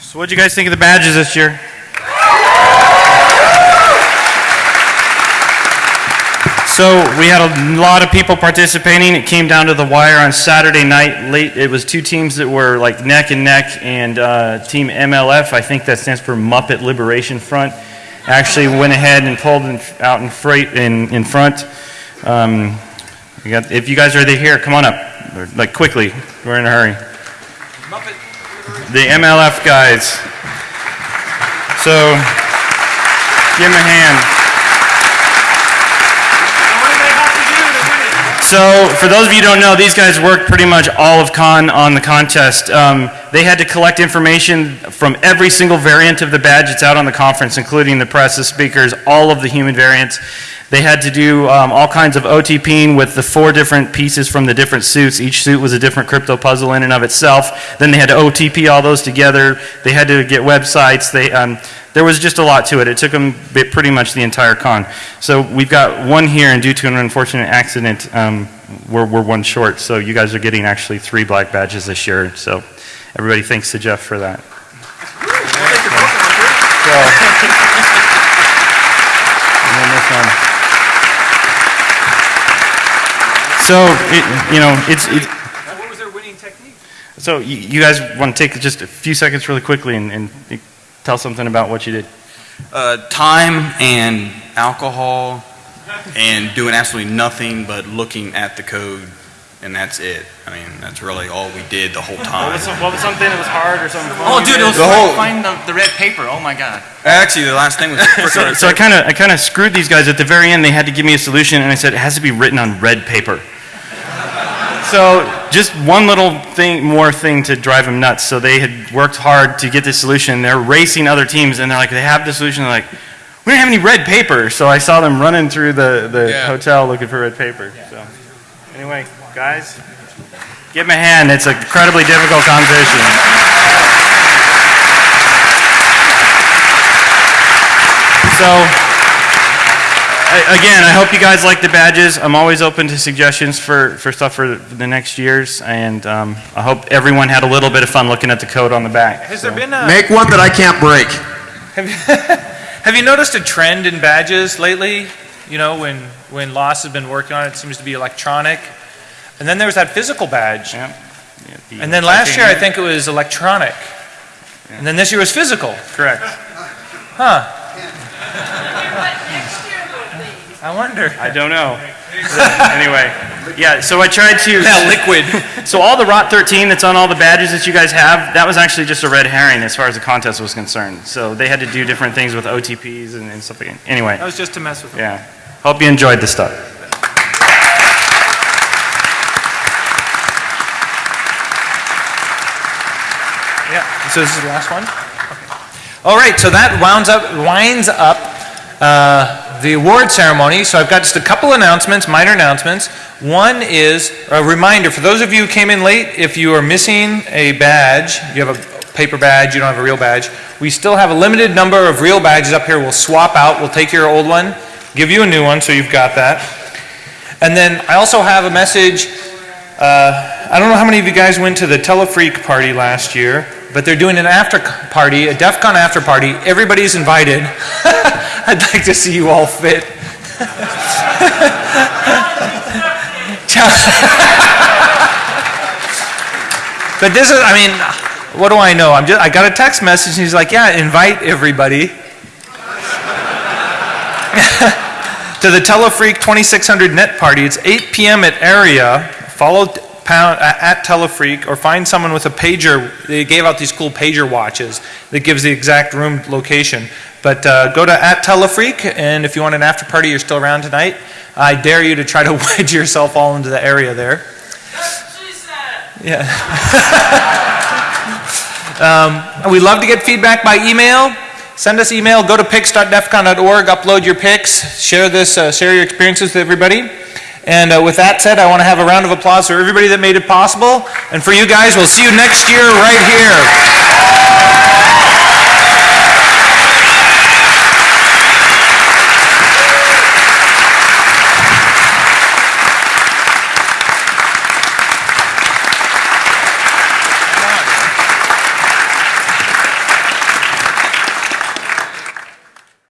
So what'd you guys think of the badges this year? So we had a lot of people participating. It came down to the wire on Saturday night late. It was two teams that were like neck and neck, and uh, Team MLF, I think that stands for Muppet Liberation Front, actually went ahead and pulled in, out in freight in, in front. Um, got, if you guys are here, come on up, like quickly. We're in a hurry. The MLF guys. So, give them a hand. So, for those of you who don't know, these guys worked pretty much all of con on the contest. Um, they had to collect information from every single variant of the badge that's out on the conference, including the press, the speakers, all of the human variants. They had to do um, all kinds of OTPing with the four different pieces from the different suits. Each suit was a different crypto puzzle in and of itself. Then they had to OTP all those together. They had to get websites. They, um, there was just a lot to it. It took them pretty much the entire con. So we've got one here, and due to an unfortunate accident, um, we're, we're one short. So you guys are getting actually three black badges this year. So everybody thanks to Jeff for that. And then this one. So, it, you know, it's, it, What was their winning technique? so you, you guys want to take just a few seconds really quickly and, and tell something about what you did? Uh, time and alcohol and doing absolutely nothing but looking at the code, and that's it. I mean, that's really all we did the whole What time. was, what was something that was hard or something? Oh, dude, did? it was The whole- find the, the red paper. Oh my god. Actually, the last thing was so, so I kind of I kind of screwed these guys at the very end. They had to give me a solution, and I said it has to be written on red paper. So just one little thing, more thing to drive them nuts. So they had worked hard to get this solution. They're racing other teams, and they're like, they have the solution. They're like, we don't have any red paper. So I saw them running through the, the hotel looking for red paper. So anyway, guys, give them a hand. It's an incredibly difficult competition. So, I- again, I hope you guys like the badges. I'm always open to suggestions for, for stuff for the next years, and um, I hope everyone had a little bit of fun looking at the code on the back. Has there been a... Make one that I can't break. Have you, have you noticed a trend in badges lately? You know, when, when LosT has been working on it, it seems to be electronic. And then there was that physical badge. And then last year, I think it was electronic. And then this year was physical. Correct. Huh. I wonder. I don't know. anyway, yeah, so I tried to. That liquid. So all the ROT 13 that's on all the badges that you guys have, that was actually just a red herring as far as the contest was concerned. So they had to do different things with OTPs and, and stuff like Anyway, That was just to mess with them. yeah. Hope you enjoyed the stuff. Yeah, so this is the last one? All right, so that wounds up, winds up uh, the award ceremony. So I've got just a couple announcements, minor announcements. One is a reminder, for those of you who came in late, if you are missing a badge, you have a paper badge, you don't have a real badge, we still have a limited number of real badges up here. We'll swap out, we'll take your old one, give you a new one, so you've got that. And then I also have a message, uh, I don't know how many of you guys went to the Telephreak party last year, but they're doing an after party, a DEF CON after party. Everybody's invited. I'd like to see you all fit. but this is, I mean, what do I know? I'm just, I got a text message and he's like, yeah, invite everybody to the Telephreak 2600 net party. It's 8 p.m. at area. Follow pound, at Telephreak or find someone with a pager. They gave out these cool pager watches that gives the exact room location. But uh, go to at Telephreak, and if you want an after party, you're still around tonight. I dare you to try to wedge yourself all into the area there. Yeah. um, we love to get feedback by email. Send us email. Go to pics.defcon.org. Upload your pics. Share this. Uh, share your experiences with everybody. And uh, with that said, I want to have a round of applause for everybody that made it possible. And for you guys, we'll see you next year right here.